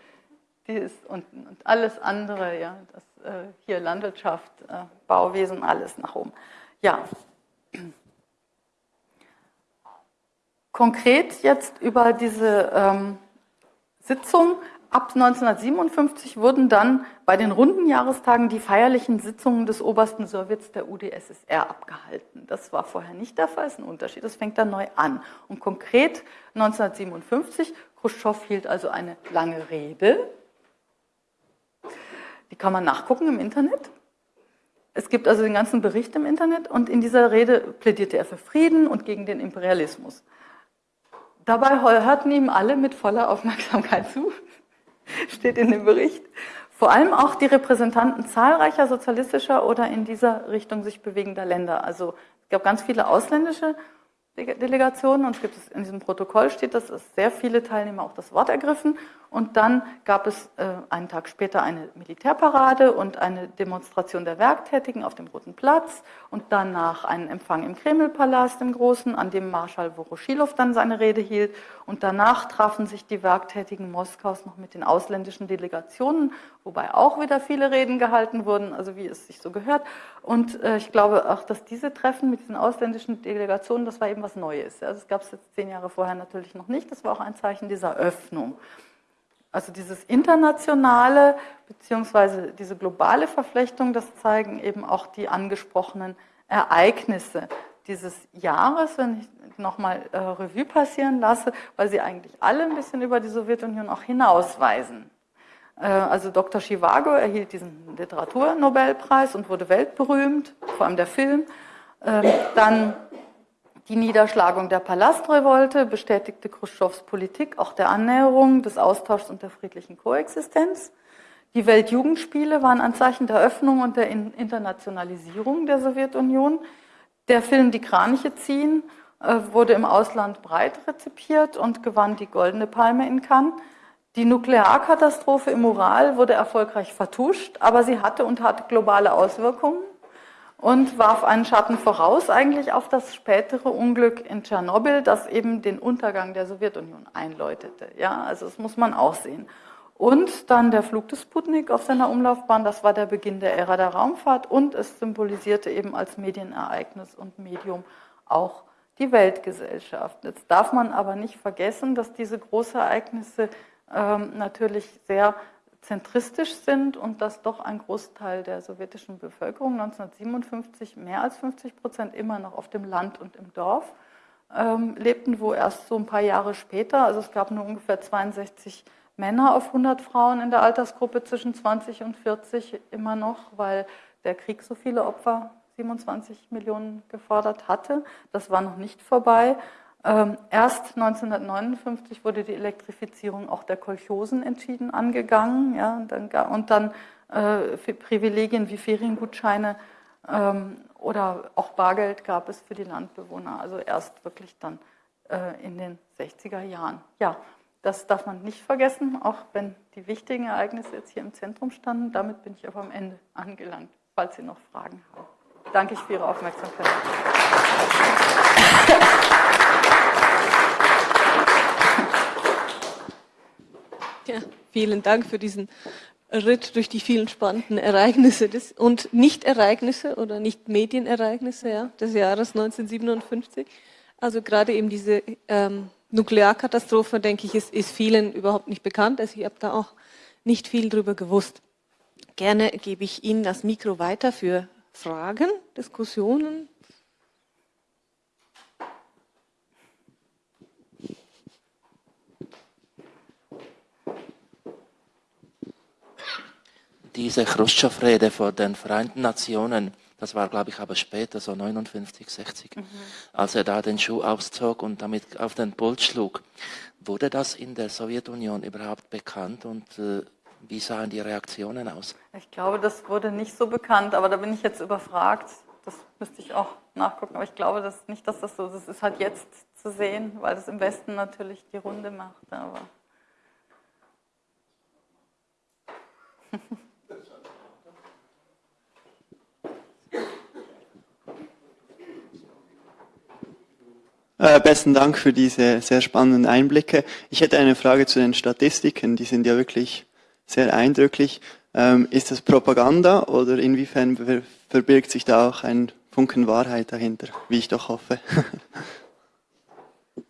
Die ist unten. Und alles andere, ja, das äh, hier Landwirtschaft, äh, Bauwesen, alles nach oben. Ja. Konkret jetzt über diese ähm, Sitzung. ab 1957 wurden dann bei den runden Jahrestagen die feierlichen Sitzungen des obersten Sowjets der UdSSR abgehalten. Das war vorher nicht der Fall, ist ein Unterschied. Das fängt dann neu an. Und konkret 1957, Khrushchev hielt also eine lange Rede. Die kann man nachgucken im Internet. Es gibt also den ganzen Bericht im Internet und in dieser Rede plädierte er für Frieden und gegen den Imperialismus. Dabei hörten ihm alle mit voller Aufmerksamkeit zu, steht in dem Bericht. Vor allem auch die Repräsentanten zahlreicher sozialistischer oder in dieser Richtung sich bewegender Länder. Also es gab ganz viele ausländische Delegationen und es gibt es in diesem Protokoll steht, dass es sehr viele Teilnehmer auch das Wort ergriffen. Und dann gab es äh, einen Tag später eine Militärparade und eine Demonstration der Werktätigen auf dem Roten Platz und danach einen Empfang im Kremlpalast im Großen, an dem Marschall Voroshilov dann seine Rede hielt und danach trafen sich die Werktätigen Moskaus noch mit den ausländischen Delegationen, wobei auch wieder viele Reden gehalten wurden, also wie es sich so gehört und äh, ich glaube auch, dass diese Treffen mit diesen ausländischen Delegationen, das war eben was Neues. Also es gab es jetzt zehn Jahre vorher natürlich noch nicht. Das war auch ein Zeichen dieser Öffnung. Also dieses internationale beziehungsweise diese globale Verflechtung, das zeigen eben auch die angesprochenen Ereignisse dieses Jahres, wenn ich nochmal äh, Revue passieren lasse, weil sie eigentlich alle ein bisschen über die Sowjetunion auch hinausweisen. Äh, also Dr. Chivago erhielt diesen Literaturnobelpreis und wurde weltberühmt, vor allem der Film. Ähm, dann die Niederschlagung der Palastrevolte bestätigte Khrushchevs Politik auch der Annäherung, des Austauschs und der friedlichen Koexistenz. Die Weltjugendspiele waren ein Zeichen der Öffnung und der Internationalisierung der Sowjetunion. Der Film Die Kraniche ziehen äh, wurde im Ausland breit rezipiert und gewann die Goldene Palme in Cannes. Die Nuklearkatastrophe im Ural wurde erfolgreich vertuscht, aber sie hatte und hat globale Auswirkungen und warf einen Schatten voraus eigentlich auf das spätere Unglück in Tschernobyl, das eben den Untergang der Sowjetunion einläutete. Ja, also das muss man auch sehen. Und dann der Flug des Sputnik auf seiner Umlaufbahn, das war der Beginn der Ära der Raumfahrt und es symbolisierte eben als Medienereignis und Medium auch die Weltgesellschaft. Jetzt darf man aber nicht vergessen, dass diese Großereignisse ähm, natürlich sehr zentristisch sind und dass doch ein Großteil der sowjetischen Bevölkerung 1957 mehr als 50 Prozent immer noch auf dem Land und im Dorf ähm, lebten, wo erst so ein paar Jahre später, also es gab nur ungefähr 62 Männer auf 100 Frauen in der Altersgruppe zwischen 20 und 40 immer noch, weil der Krieg so viele Opfer, 27 Millionen gefordert hatte. Das war noch nicht vorbei. Ähm, erst 1959 wurde die Elektrifizierung auch der Kolchosen entschieden angegangen. Ja, und dann, und dann äh, Privilegien wie Feriengutscheine ähm, oder auch Bargeld gab es für die Landbewohner. Also erst wirklich dann äh, in den 60er Jahren. Ja, das darf man nicht vergessen, auch wenn die wichtigen Ereignisse jetzt hier im Zentrum standen. Damit bin ich aber am Ende angelangt, falls Sie noch Fragen haben. Danke ich für Ihre Aufmerksamkeit.
Ja, vielen Dank für diesen Ritt durch die vielen spannenden Ereignisse des, und Nicht-Ereignisse oder Nicht-Medienereignisse ja, des Jahres 1957. Also gerade eben diese ähm, Nuklearkatastrophe, denke ich, ist, ist vielen überhaupt nicht bekannt. Also ich habe da auch nicht viel drüber gewusst. Gerne gebe ich Ihnen das Mikro weiter für Fragen, Diskussionen,
diese Khrushchev-Rede vor den Vereinten Nationen, das war, glaube ich, aber später, so 59, 60, mhm. als er da den Schuh auszog und damit auf den Pult schlug. Wurde das in der Sowjetunion überhaupt bekannt und äh, wie sahen die Reaktionen aus?
Ich glaube, das wurde nicht so bekannt, aber da bin ich jetzt überfragt. Das müsste ich auch nachgucken, aber ich glaube dass nicht, dass das so ist. Es ist halt jetzt zu sehen, weil es im Westen natürlich die Runde macht. Aber
Äh, besten Dank für diese sehr spannenden Einblicke. Ich hätte eine Frage zu den Statistiken. Die sind ja wirklich sehr eindrücklich. Ähm, ist das Propaganda oder inwiefern verbirgt sich da auch ein Funken Wahrheit dahinter, wie ich doch hoffe?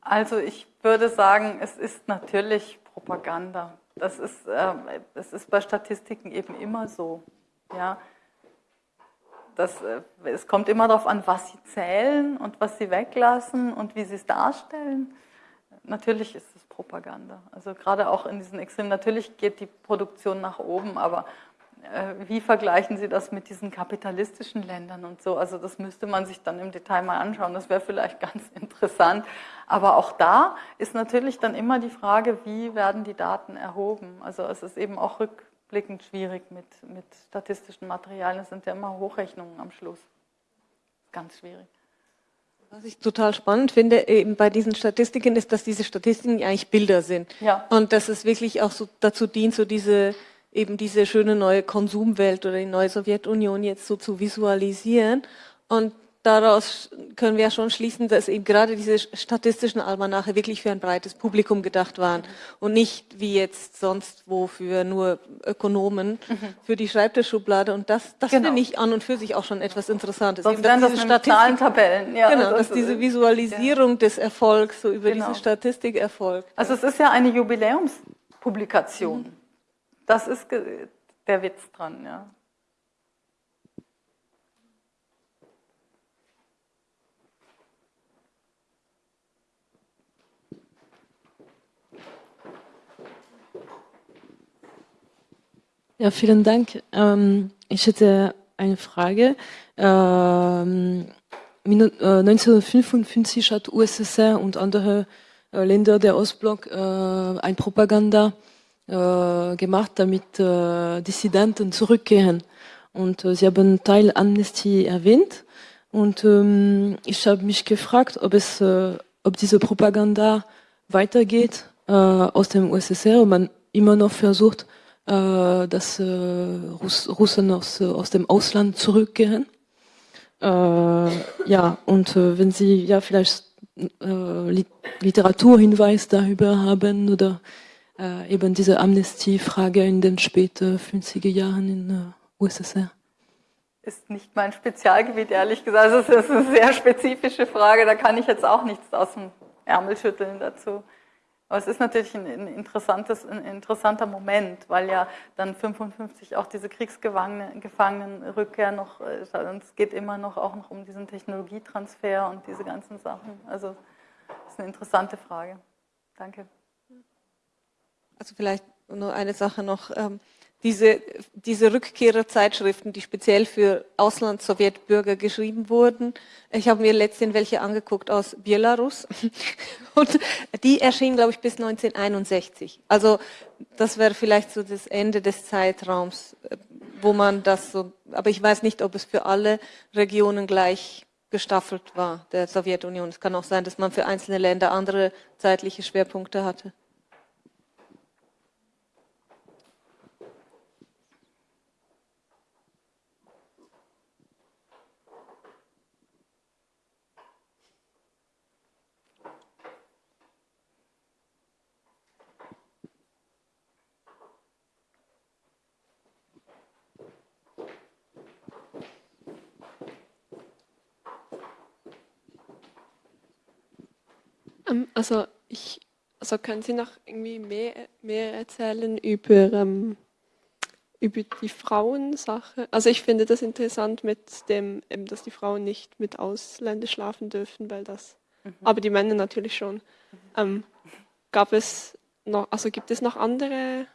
also ich würde sagen, es ist natürlich Propaganda. Das ist, äh, das ist bei Statistiken eben immer so. Ja. Das, äh, es kommt immer darauf an, was sie zählen und was sie weglassen und wie sie es darstellen. Natürlich ist es Propaganda. Also gerade auch in diesen Extremen, natürlich geht die Produktion nach oben, aber äh, wie vergleichen Sie das mit diesen kapitalistischen Ländern und so? Also das müsste man sich dann im Detail mal anschauen. Das wäre vielleicht ganz interessant. Aber auch da ist natürlich dann immer die Frage, wie werden die Daten erhoben? Also es ist eben auch rückblickend schwierig mit, mit statistischen Materialien. Es sind ja immer Hochrechnungen am Schluss. Ganz schwierig.
Was ich total spannend finde, eben bei diesen Statistiken, ist, dass diese Statistiken eigentlich Bilder sind. Ja. Und dass es wirklich auch so dazu dient, so diese eben diese schöne neue Konsumwelt oder die neue Sowjetunion jetzt so zu visualisieren. Und daraus können wir ja schon schließen, dass eben gerade diese statistischen Almanache wirklich für ein breites Publikum gedacht waren und nicht wie jetzt sonst wo für nur Ökonomen mhm. für die Schreibtischschublade. Und das, das genau. finde ich an und für sich auch schon etwas Interessantes.
Sonst eben, das diese Zahlentabellen.
Ja, genau, das dass diese Visualisierung ja. des Erfolgs so über genau. diese Statistik erfolgt.
Also es ist ja eine Jubiläumspublikation. Mhm. Das ist der Witz dran, ja.
Ja, vielen Dank. Ähm, ich hätte eine Frage. Ähm, 1955 äh, hat USSR und andere äh, Länder der Ostblock äh, ein Propaganda äh, gemacht, damit äh, Dissidenten zurückkehren. Und äh, Sie haben Teil Amnesty erwähnt. Und ähm, ich habe mich gefragt, ob es, ob diese Propaganda weitergeht aus dem USSR, ob man immer noch versucht, dass äh, Russ Russen aus, aus dem Ausland zurückkehren. Äh, ja, und äh, wenn Sie ja vielleicht äh, Literaturhinweis darüber haben oder äh, eben diese Amnestie-Frage in den späten 50er Jahren in äh, USSR?
Ist nicht mein Spezialgebiet, ehrlich gesagt. Also es ist eine sehr spezifische Frage, da kann ich jetzt auch nichts aus dem Ärmel schütteln dazu. Aber es ist natürlich ein, ein, interessantes, ein interessanter Moment, weil ja dann 55 auch diese Kriegsgefangenenrückkehr noch, äh, es geht immer noch auch noch um diesen Technologietransfer und diese ganzen Sachen. Also das ist eine interessante Frage. Danke.
Also vielleicht nur eine Sache noch. Diese, diese Rückkehrerzeitschriften, die speziell für Auslands-Sowjetbürger geschrieben wurden. Ich habe mir letztens welche angeguckt aus Belarus. Und die erschienen, glaube ich, bis 1961. Also das wäre vielleicht so das Ende des Zeitraums, äh, wo man das so, aber ich weiß nicht, ob es für alle Regionen gleich gestaffelt war, der Sowjetunion. Es kann auch sein, dass man für einzelne Länder andere zeitliche Schwerpunkte hatte.
Also ich, also können Sie noch irgendwie mehr, mehr erzählen über, ähm, über die Frauensache? Also ich finde das interessant mit dem, eben, dass die Frauen nicht mit Ausländern schlafen dürfen, weil das, mhm. aber die Männer natürlich schon. Ähm, gab es noch, also gibt es noch andere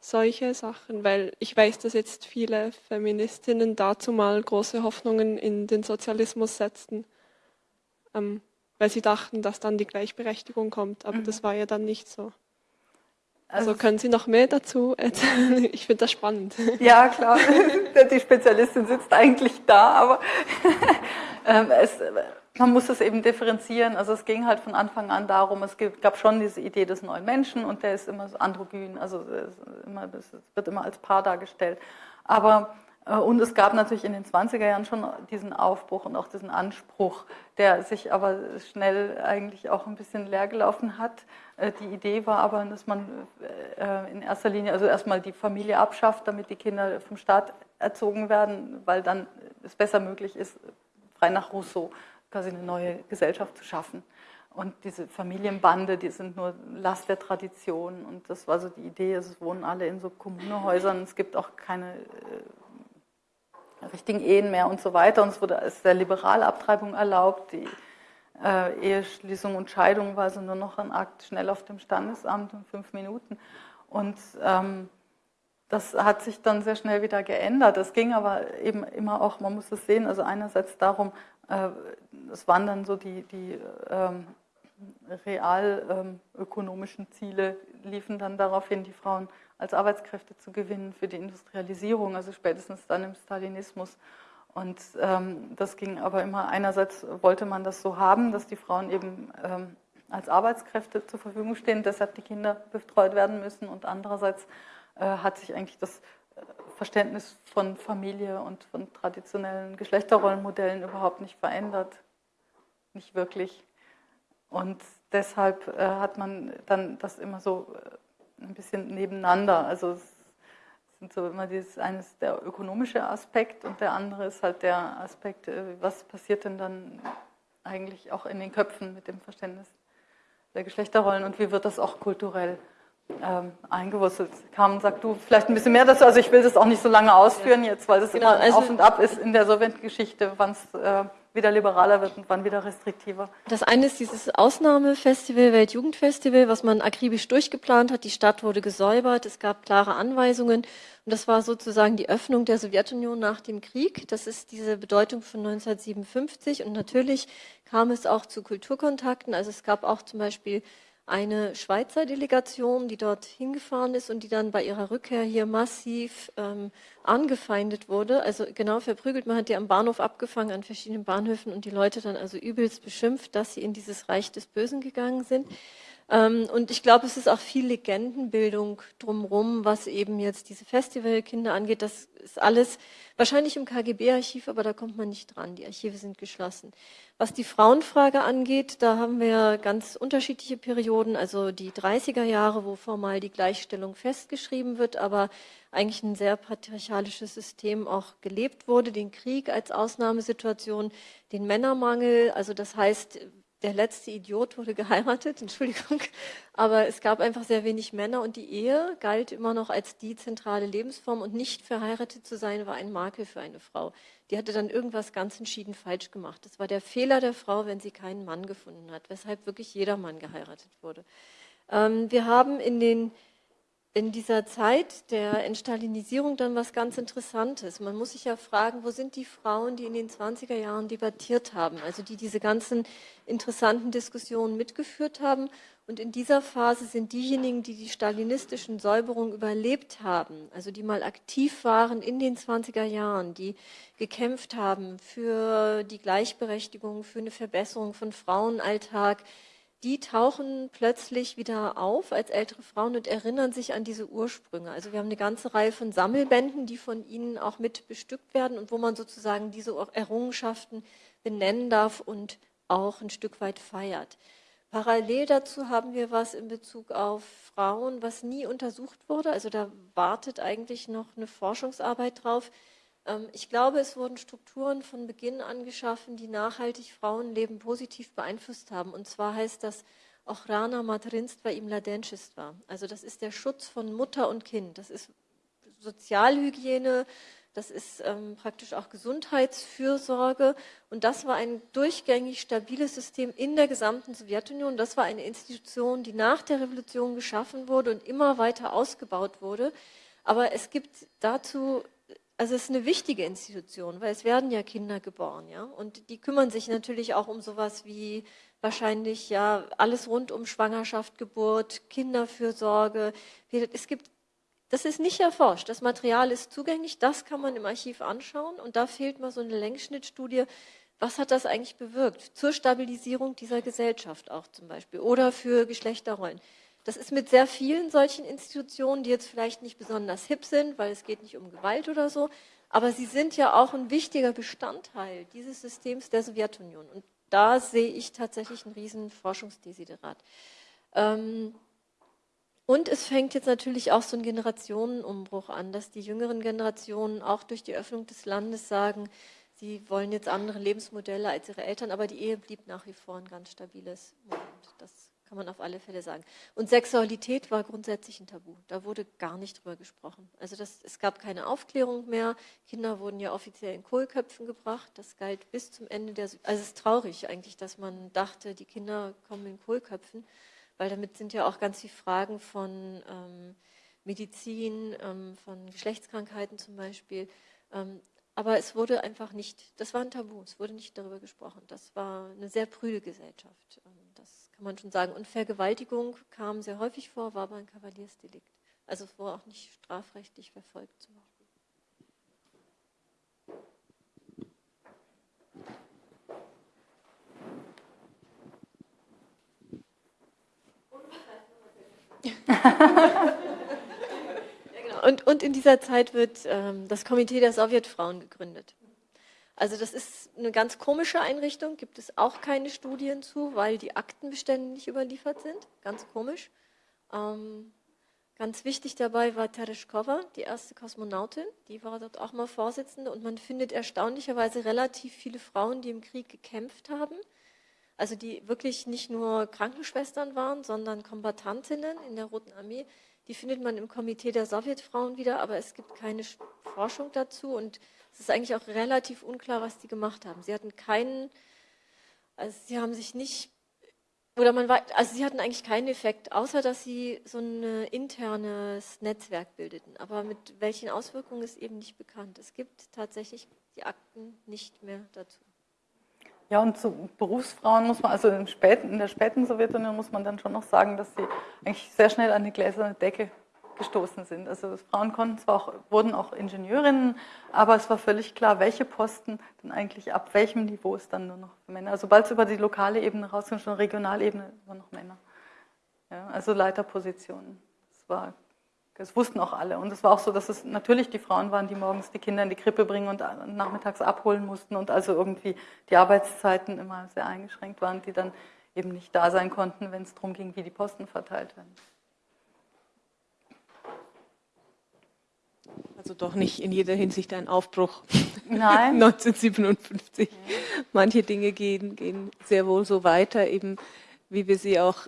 solche Sachen, weil ich weiß, dass jetzt viele Feministinnen dazu mal große Hoffnungen in den Sozialismus setzten. Ähm, weil sie dachten, dass dann die Gleichberechtigung kommt. Aber mhm. das war ja dann nicht so. Also, also können Sie noch mehr dazu erzählen? Ich finde das spannend.
Ja, klar. Die Spezialistin sitzt eigentlich da, aber ähm, es, man muss es eben differenzieren. Also es ging halt von Anfang an darum, es gab schon diese Idee des neuen Menschen und der ist immer so androgyn, also immer, das wird immer als Paar dargestellt. Aber und es gab natürlich in den 20er Jahren schon diesen Aufbruch und auch diesen Anspruch, der sich aber schnell eigentlich auch ein bisschen leer gelaufen hat. Äh, die Idee war aber, dass man äh, in erster Linie also erstmal die Familie abschafft, damit die Kinder vom Staat erzogen werden, weil dann es besser möglich ist, frei nach Rousseau quasi eine neue Gesellschaft zu schaffen. Und diese Familienbande, die sind nur Last der Tradition. Und das war so die Idee, es wohnen alle in so Kommunehäusern, es gibt auch keine äh, richtigen Ehen mehr und so weiter. Und es wurde als der liberale Abtreibung erlaubt. Die äh, Eheschließung und Scheidung war also nur noch ein Akt schnell auf dem Standesamt in fünf Minuten. Und ähm, das hat sich dann sehr schnell wieder geändert. Es ging aber eben immer auch, man muss es sehen, also einerseits darum, äh, es waren dann so die, die ähm, real ähm, Ziele, liefen dann darauf hin, die Frauen als Arbeitskräfte zu gewinnen für die Industrialisierung, also spätestens dann im Stalinismus. Und ähm, das ging aber immer, einerseits wollte man das so haben, dass die Frauen eben ähm, als Arbeitskräfte zur Verfügung stehen, deshalb die Kinder betreut werden müssen und andererseits äh, hat sich eigentlich das äh, Verständnis von Familie und von traditionellen Geschlechterrollenmodellen überhaupt nicht verändert. Nicht wirklich. Und deshalb äh, hat man dann das immer so ein bisschen nebeneinander. Also es sind so immer dieses eines der ökonomische Aspekt und der andere ist halt der Aspekt, was passiert denn dann eigentlich auch in den Köpfen mit dem Verständnis der Geschlechterrollen und wie wird das auch kulturell ähm, eingewurzelt. Carmen, sag du vielleicht ein bisschen mehr dazu. Also ich will das auch nicht so lange ausführen jetzt, weil das genau, immer also auf und ab ist in der Sowjetgeschichte, wann es äh, wieder liberaler wird und wann wieder restriktiver.
Das eine ist dieses Ausnahmefestival, Weltjugendfestival, was man akribisch durchgeplant hat. Die Stadt wurde gesäubert, es gab klare Anweisungen und das war sozusagen die Öffnung der Sowjetunion nach dem Krieg. Das ist diese Bedeutung von 1957 und natürlich kam es auch zu Kulturkontakten. Also es gab auch zum Beispiel eine Schweizer Delegation, die dort hingefahren ist und die dann bei ihrer Rückkehr hier massiv ähm, angefeindet wurde. Also genau verprügelt. Man hat die am Bahnhof abgefangen, an verschiedenen Bahnhöfen und die Leute dann also übelst beschimpft, dass sie in dieses Reich des Bösen gegangen sind. Ähm, und ich glaube, es ist auch viel Legendenbildung drumherum, was eben jetzt diese Festivalkinder angeht. Das ist alles wahrscheinlich im KGB-Archiv, aber da kommt man nicht dran. Die Archive sind geschlossen. Was die Frauenfrage angeht, da haben wir ganz unterschiedliche Perioden. Also die 30er Jahre, wo formal die Gleichstellung festgeschrieben wird, aber eigentlich ein sehr patriarchalisches System auch gelebt wurde. Den Krieg als Ausnahmesituation, den Männermangel. Also das heißt, der letzte Idiot wurde geheiratet, Entschuldigung, aber es gab einfach sehr wenig Männer und die Ehe galt immer noch als die zentrale Lebensform und nicht verheiratet zu sein war ein Makel für eine Frau. Die hatte dann irgendwas ganz entschieden falsch gemacht. Das war der Fehler der Frau, wenn sie keinen Mann gefunden hat, weshalb wirklich jeder Mann geheiratet wurde. Ähm, wir haben in den in dieser Zeit der Entstalinisierung dann was ganz Interessantes. Man muss sich ja fragen, wo sind die Frauen, die in den 20er Jahren debattiert haben, also die diese ganzen interessanten Diskussionen mitgeführt haben. Und in dieser Phase sind diejenigen, die die stalinistischen Säuberungen überlebt haben, also die mal aktiv waren in den 20er Jahren, die gekämpft haben für die Gleichberechtigung, für eine Verbesserung von Frauenalltag, die tauchen plötzlich wieder auf als ältere Frauen und erinnern sich an diese Ursprünge. Also wir haben eine ganze Reihe von Sammelbänden, die von ihnen auch mit bestückt werden und wo man sozusagen diese Errungenschaften benennen darf und auch ein Stück weit feiert. Parallel dazu haben wir was in Bezug auf Frauen, was nie untersucht wurde. Also da wartet eigentlich noch eine Forschungsarbeit drauf ich glaube, es wurden Strukturen von Beginn an geschaffen, die nachhaltig Frauenleben positiv beeinflusst haben. Und zwar heißt das Ochrana Materinstva im Ladenchestva. Also das ist der Schutz von Mutter und Kind. Das ist Sozialhygiene, das ist ähm, praktisch auch Gesundheitsfürsorge. Und das war ein durchgängig stabiles System in der gesamten Sowjetunion. Das war eine Institution, die nach der Revolution geschaffen wurde und immer weiter ausgebaut wurde. Aber es gibt dazu also es ist eine wichtige Institution, weil es werden ja Kinder geboren, ja, und die kümmern sich natürlich auch um sowas wie wahrscheinlich ja alles rund um Schwangerschaft, Geburt, Kinderfürsorge. Es gibt, das ist nicht erforscht. Das Material ist zugänglich, das kann man im Archiv anschauen und da fehlt mal so eine Längsschnittstudie. Was hat das eigentlich bewirkt zur Stabilisierung dieser Gesellschaft auch zum Beispiel oder für Geschlechterrollen? Das ist mit sehr vielen solchen Institutionen, die jetzt vielleicht nicht besonders hip sind, weil es geht nicht um Gewalt oder so, aber sie sind ja auch ein wichtiger Bestandteil dieses Systems der Sowjetunion. Und da sehe ich tatsächlich einen riesen Forschungsdesiderat. Ähm, und es fängt jetzt natürlich auch so ein Generationenumbruch an, dass die jüngeren Generationen auch durch die Öffnung des Landes sagen, sie wollen jetzt andere Lebensmodelle als ihre Eltern, aber die Ehe blieb nach wie vor ein ganz stabiles Modell. Das kann man auf alle Fälle sagen. Und Sexualität war grundsätzlich ein Tabu. Da wurde gar nicht drüber gesprochen. Also das, es gab keine Aufklärung mehr. Kinder wurden ja offiziell in Kohlköpfen gebracht. Das galt bis zum Ende der. Also es ist traurig eigentlich, dass man dachte, die Kinder kommen in Kohlköpfen, weil damit sind ja auch ganz viele Fragen von ähm, Medizin, ähm, von Geschlechtskrankheiten zum Beispiel. Ähm, aber es wurde einfach nicht, das war ein Tabu, es wurde nicht darüber gesprochen. Das war eine sehr prüde Gesellschaft. Kann man schon sagen. Und Vergewaltigung kam sehr häufig vor, war aber ein Kavaliersdelikt. Also es wurde auch nicht strafrechtlich verfolgt zum Beispiel. ja, genau. und, und in dieser Zeit wird ähm, das Komitee der Sowjetfrauen gegründet. Also das ist eine ganz komische Einrichtung, gibt es auch keine Studien zu, weil die Aktenbestände nicht überliefert sind. Ganz komisch. Ähm, ganz wichtig dabei war Tereshkova, die erste Kosmonautin. Die war dort auch mal Vorsitzende und man findet erstaunlicherweise relativ viele Frauen, die im Krieg gekämpft haben. Also die wirklich nicht nur Krankenschwestern waren, sondern Kombatantinnen in der Roten Armee. Die findet man im Komitee der Sowjetfrauen wieder, aber es gibt keine Forschung dazu und es ist eigentlich auch relativ unklar, was die gemacht haben. Sie hatten keinen, also sie haben sich nicht, oder man war, also sie hatten eigentlich keinen Effekt, außer dass sie so ein internes Netzwerk bildeten. Aber mit welchen Auswirkungen ist eben nicht bekannt. Es gibt tatsächlich die Akten nicht mehr dazu.
Ja, und zu Berufsfrauen muss man, also in, der späten Sowjetunion muss man dann schon noch sagen, dass sie eigentlich sehr schnell an eine gläserne Decke gestoßen sind. Also Frauen konnten zwar auch, wurden auch Ingenieurinnen, aber es war völlig klar, welche Posten dann eigentlich ab welchem Niveau ist dann nur noch Männer. Also sobald es über die lokale Ebene rausging, schon Regionalebene, nur noch Männer. Ja, also Leiterpositionen. Das war das wussten auch alle. Und es war auch so, dass es natürlich die Frauen waren, die morgens die Kinder in die Krippe bringen und nachmittags abholen mussten und also irgendwie die Arbeitszeiten immer sehr eingeschränkt waren, die dann eben nicht da sein konnten, wenn es darum ging, wie die Posten verteilt werden.
Also doch nicht in jeder Hinsicht ein Aufbruch. Nein. 1957. Ja. Manche Dinge gehen, gehen sehr wohl so weiter, eben wie wir sie auch,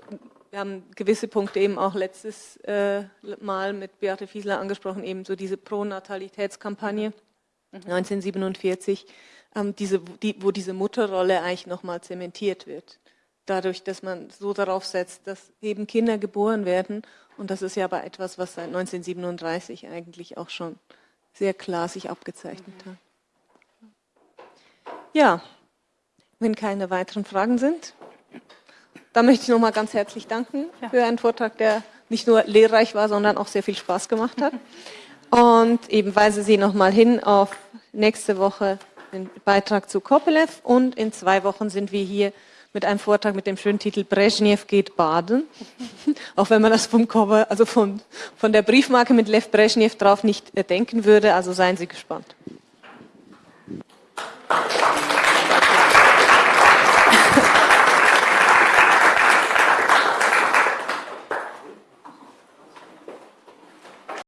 wir haben gewisse Punkte eben auch letztes äh, Mal mit Beate Fiesler angesprochen, eben so diese Pronatalitätskampagne mhm. 1947, ähm, diese, die, wo diese Mutterrolle eigentlich nochmal zementiert wird dadurch, dass man so darauf setzt, dass eben Kinder geboren werden. Und das ist ja aber etwas, was seit 1937 eigentlich auch schon sehr klar sich abgezeichnet hat. Ja, wenn keine weiteren Fragen sind, dann möchte ich nochmal ganz herzlich danken ja. für einen Vortrag, der nicht nur lehrreich war, sondern auch sehr viel Spaß gemacht hat. Und eben weise Sie nochmal hin auf nächste Woche den Beitrag zu Kopelev und in zwei Wochen sind wir hier mit einem Vortrag mit dem schönen Titel Brezhnev geht baden. Auch wenn man das vom Cover, also von, von der Briefmarke mit Lev Brezhnev drauf nicht denken würde. Also seien Sie gespannt. Applaus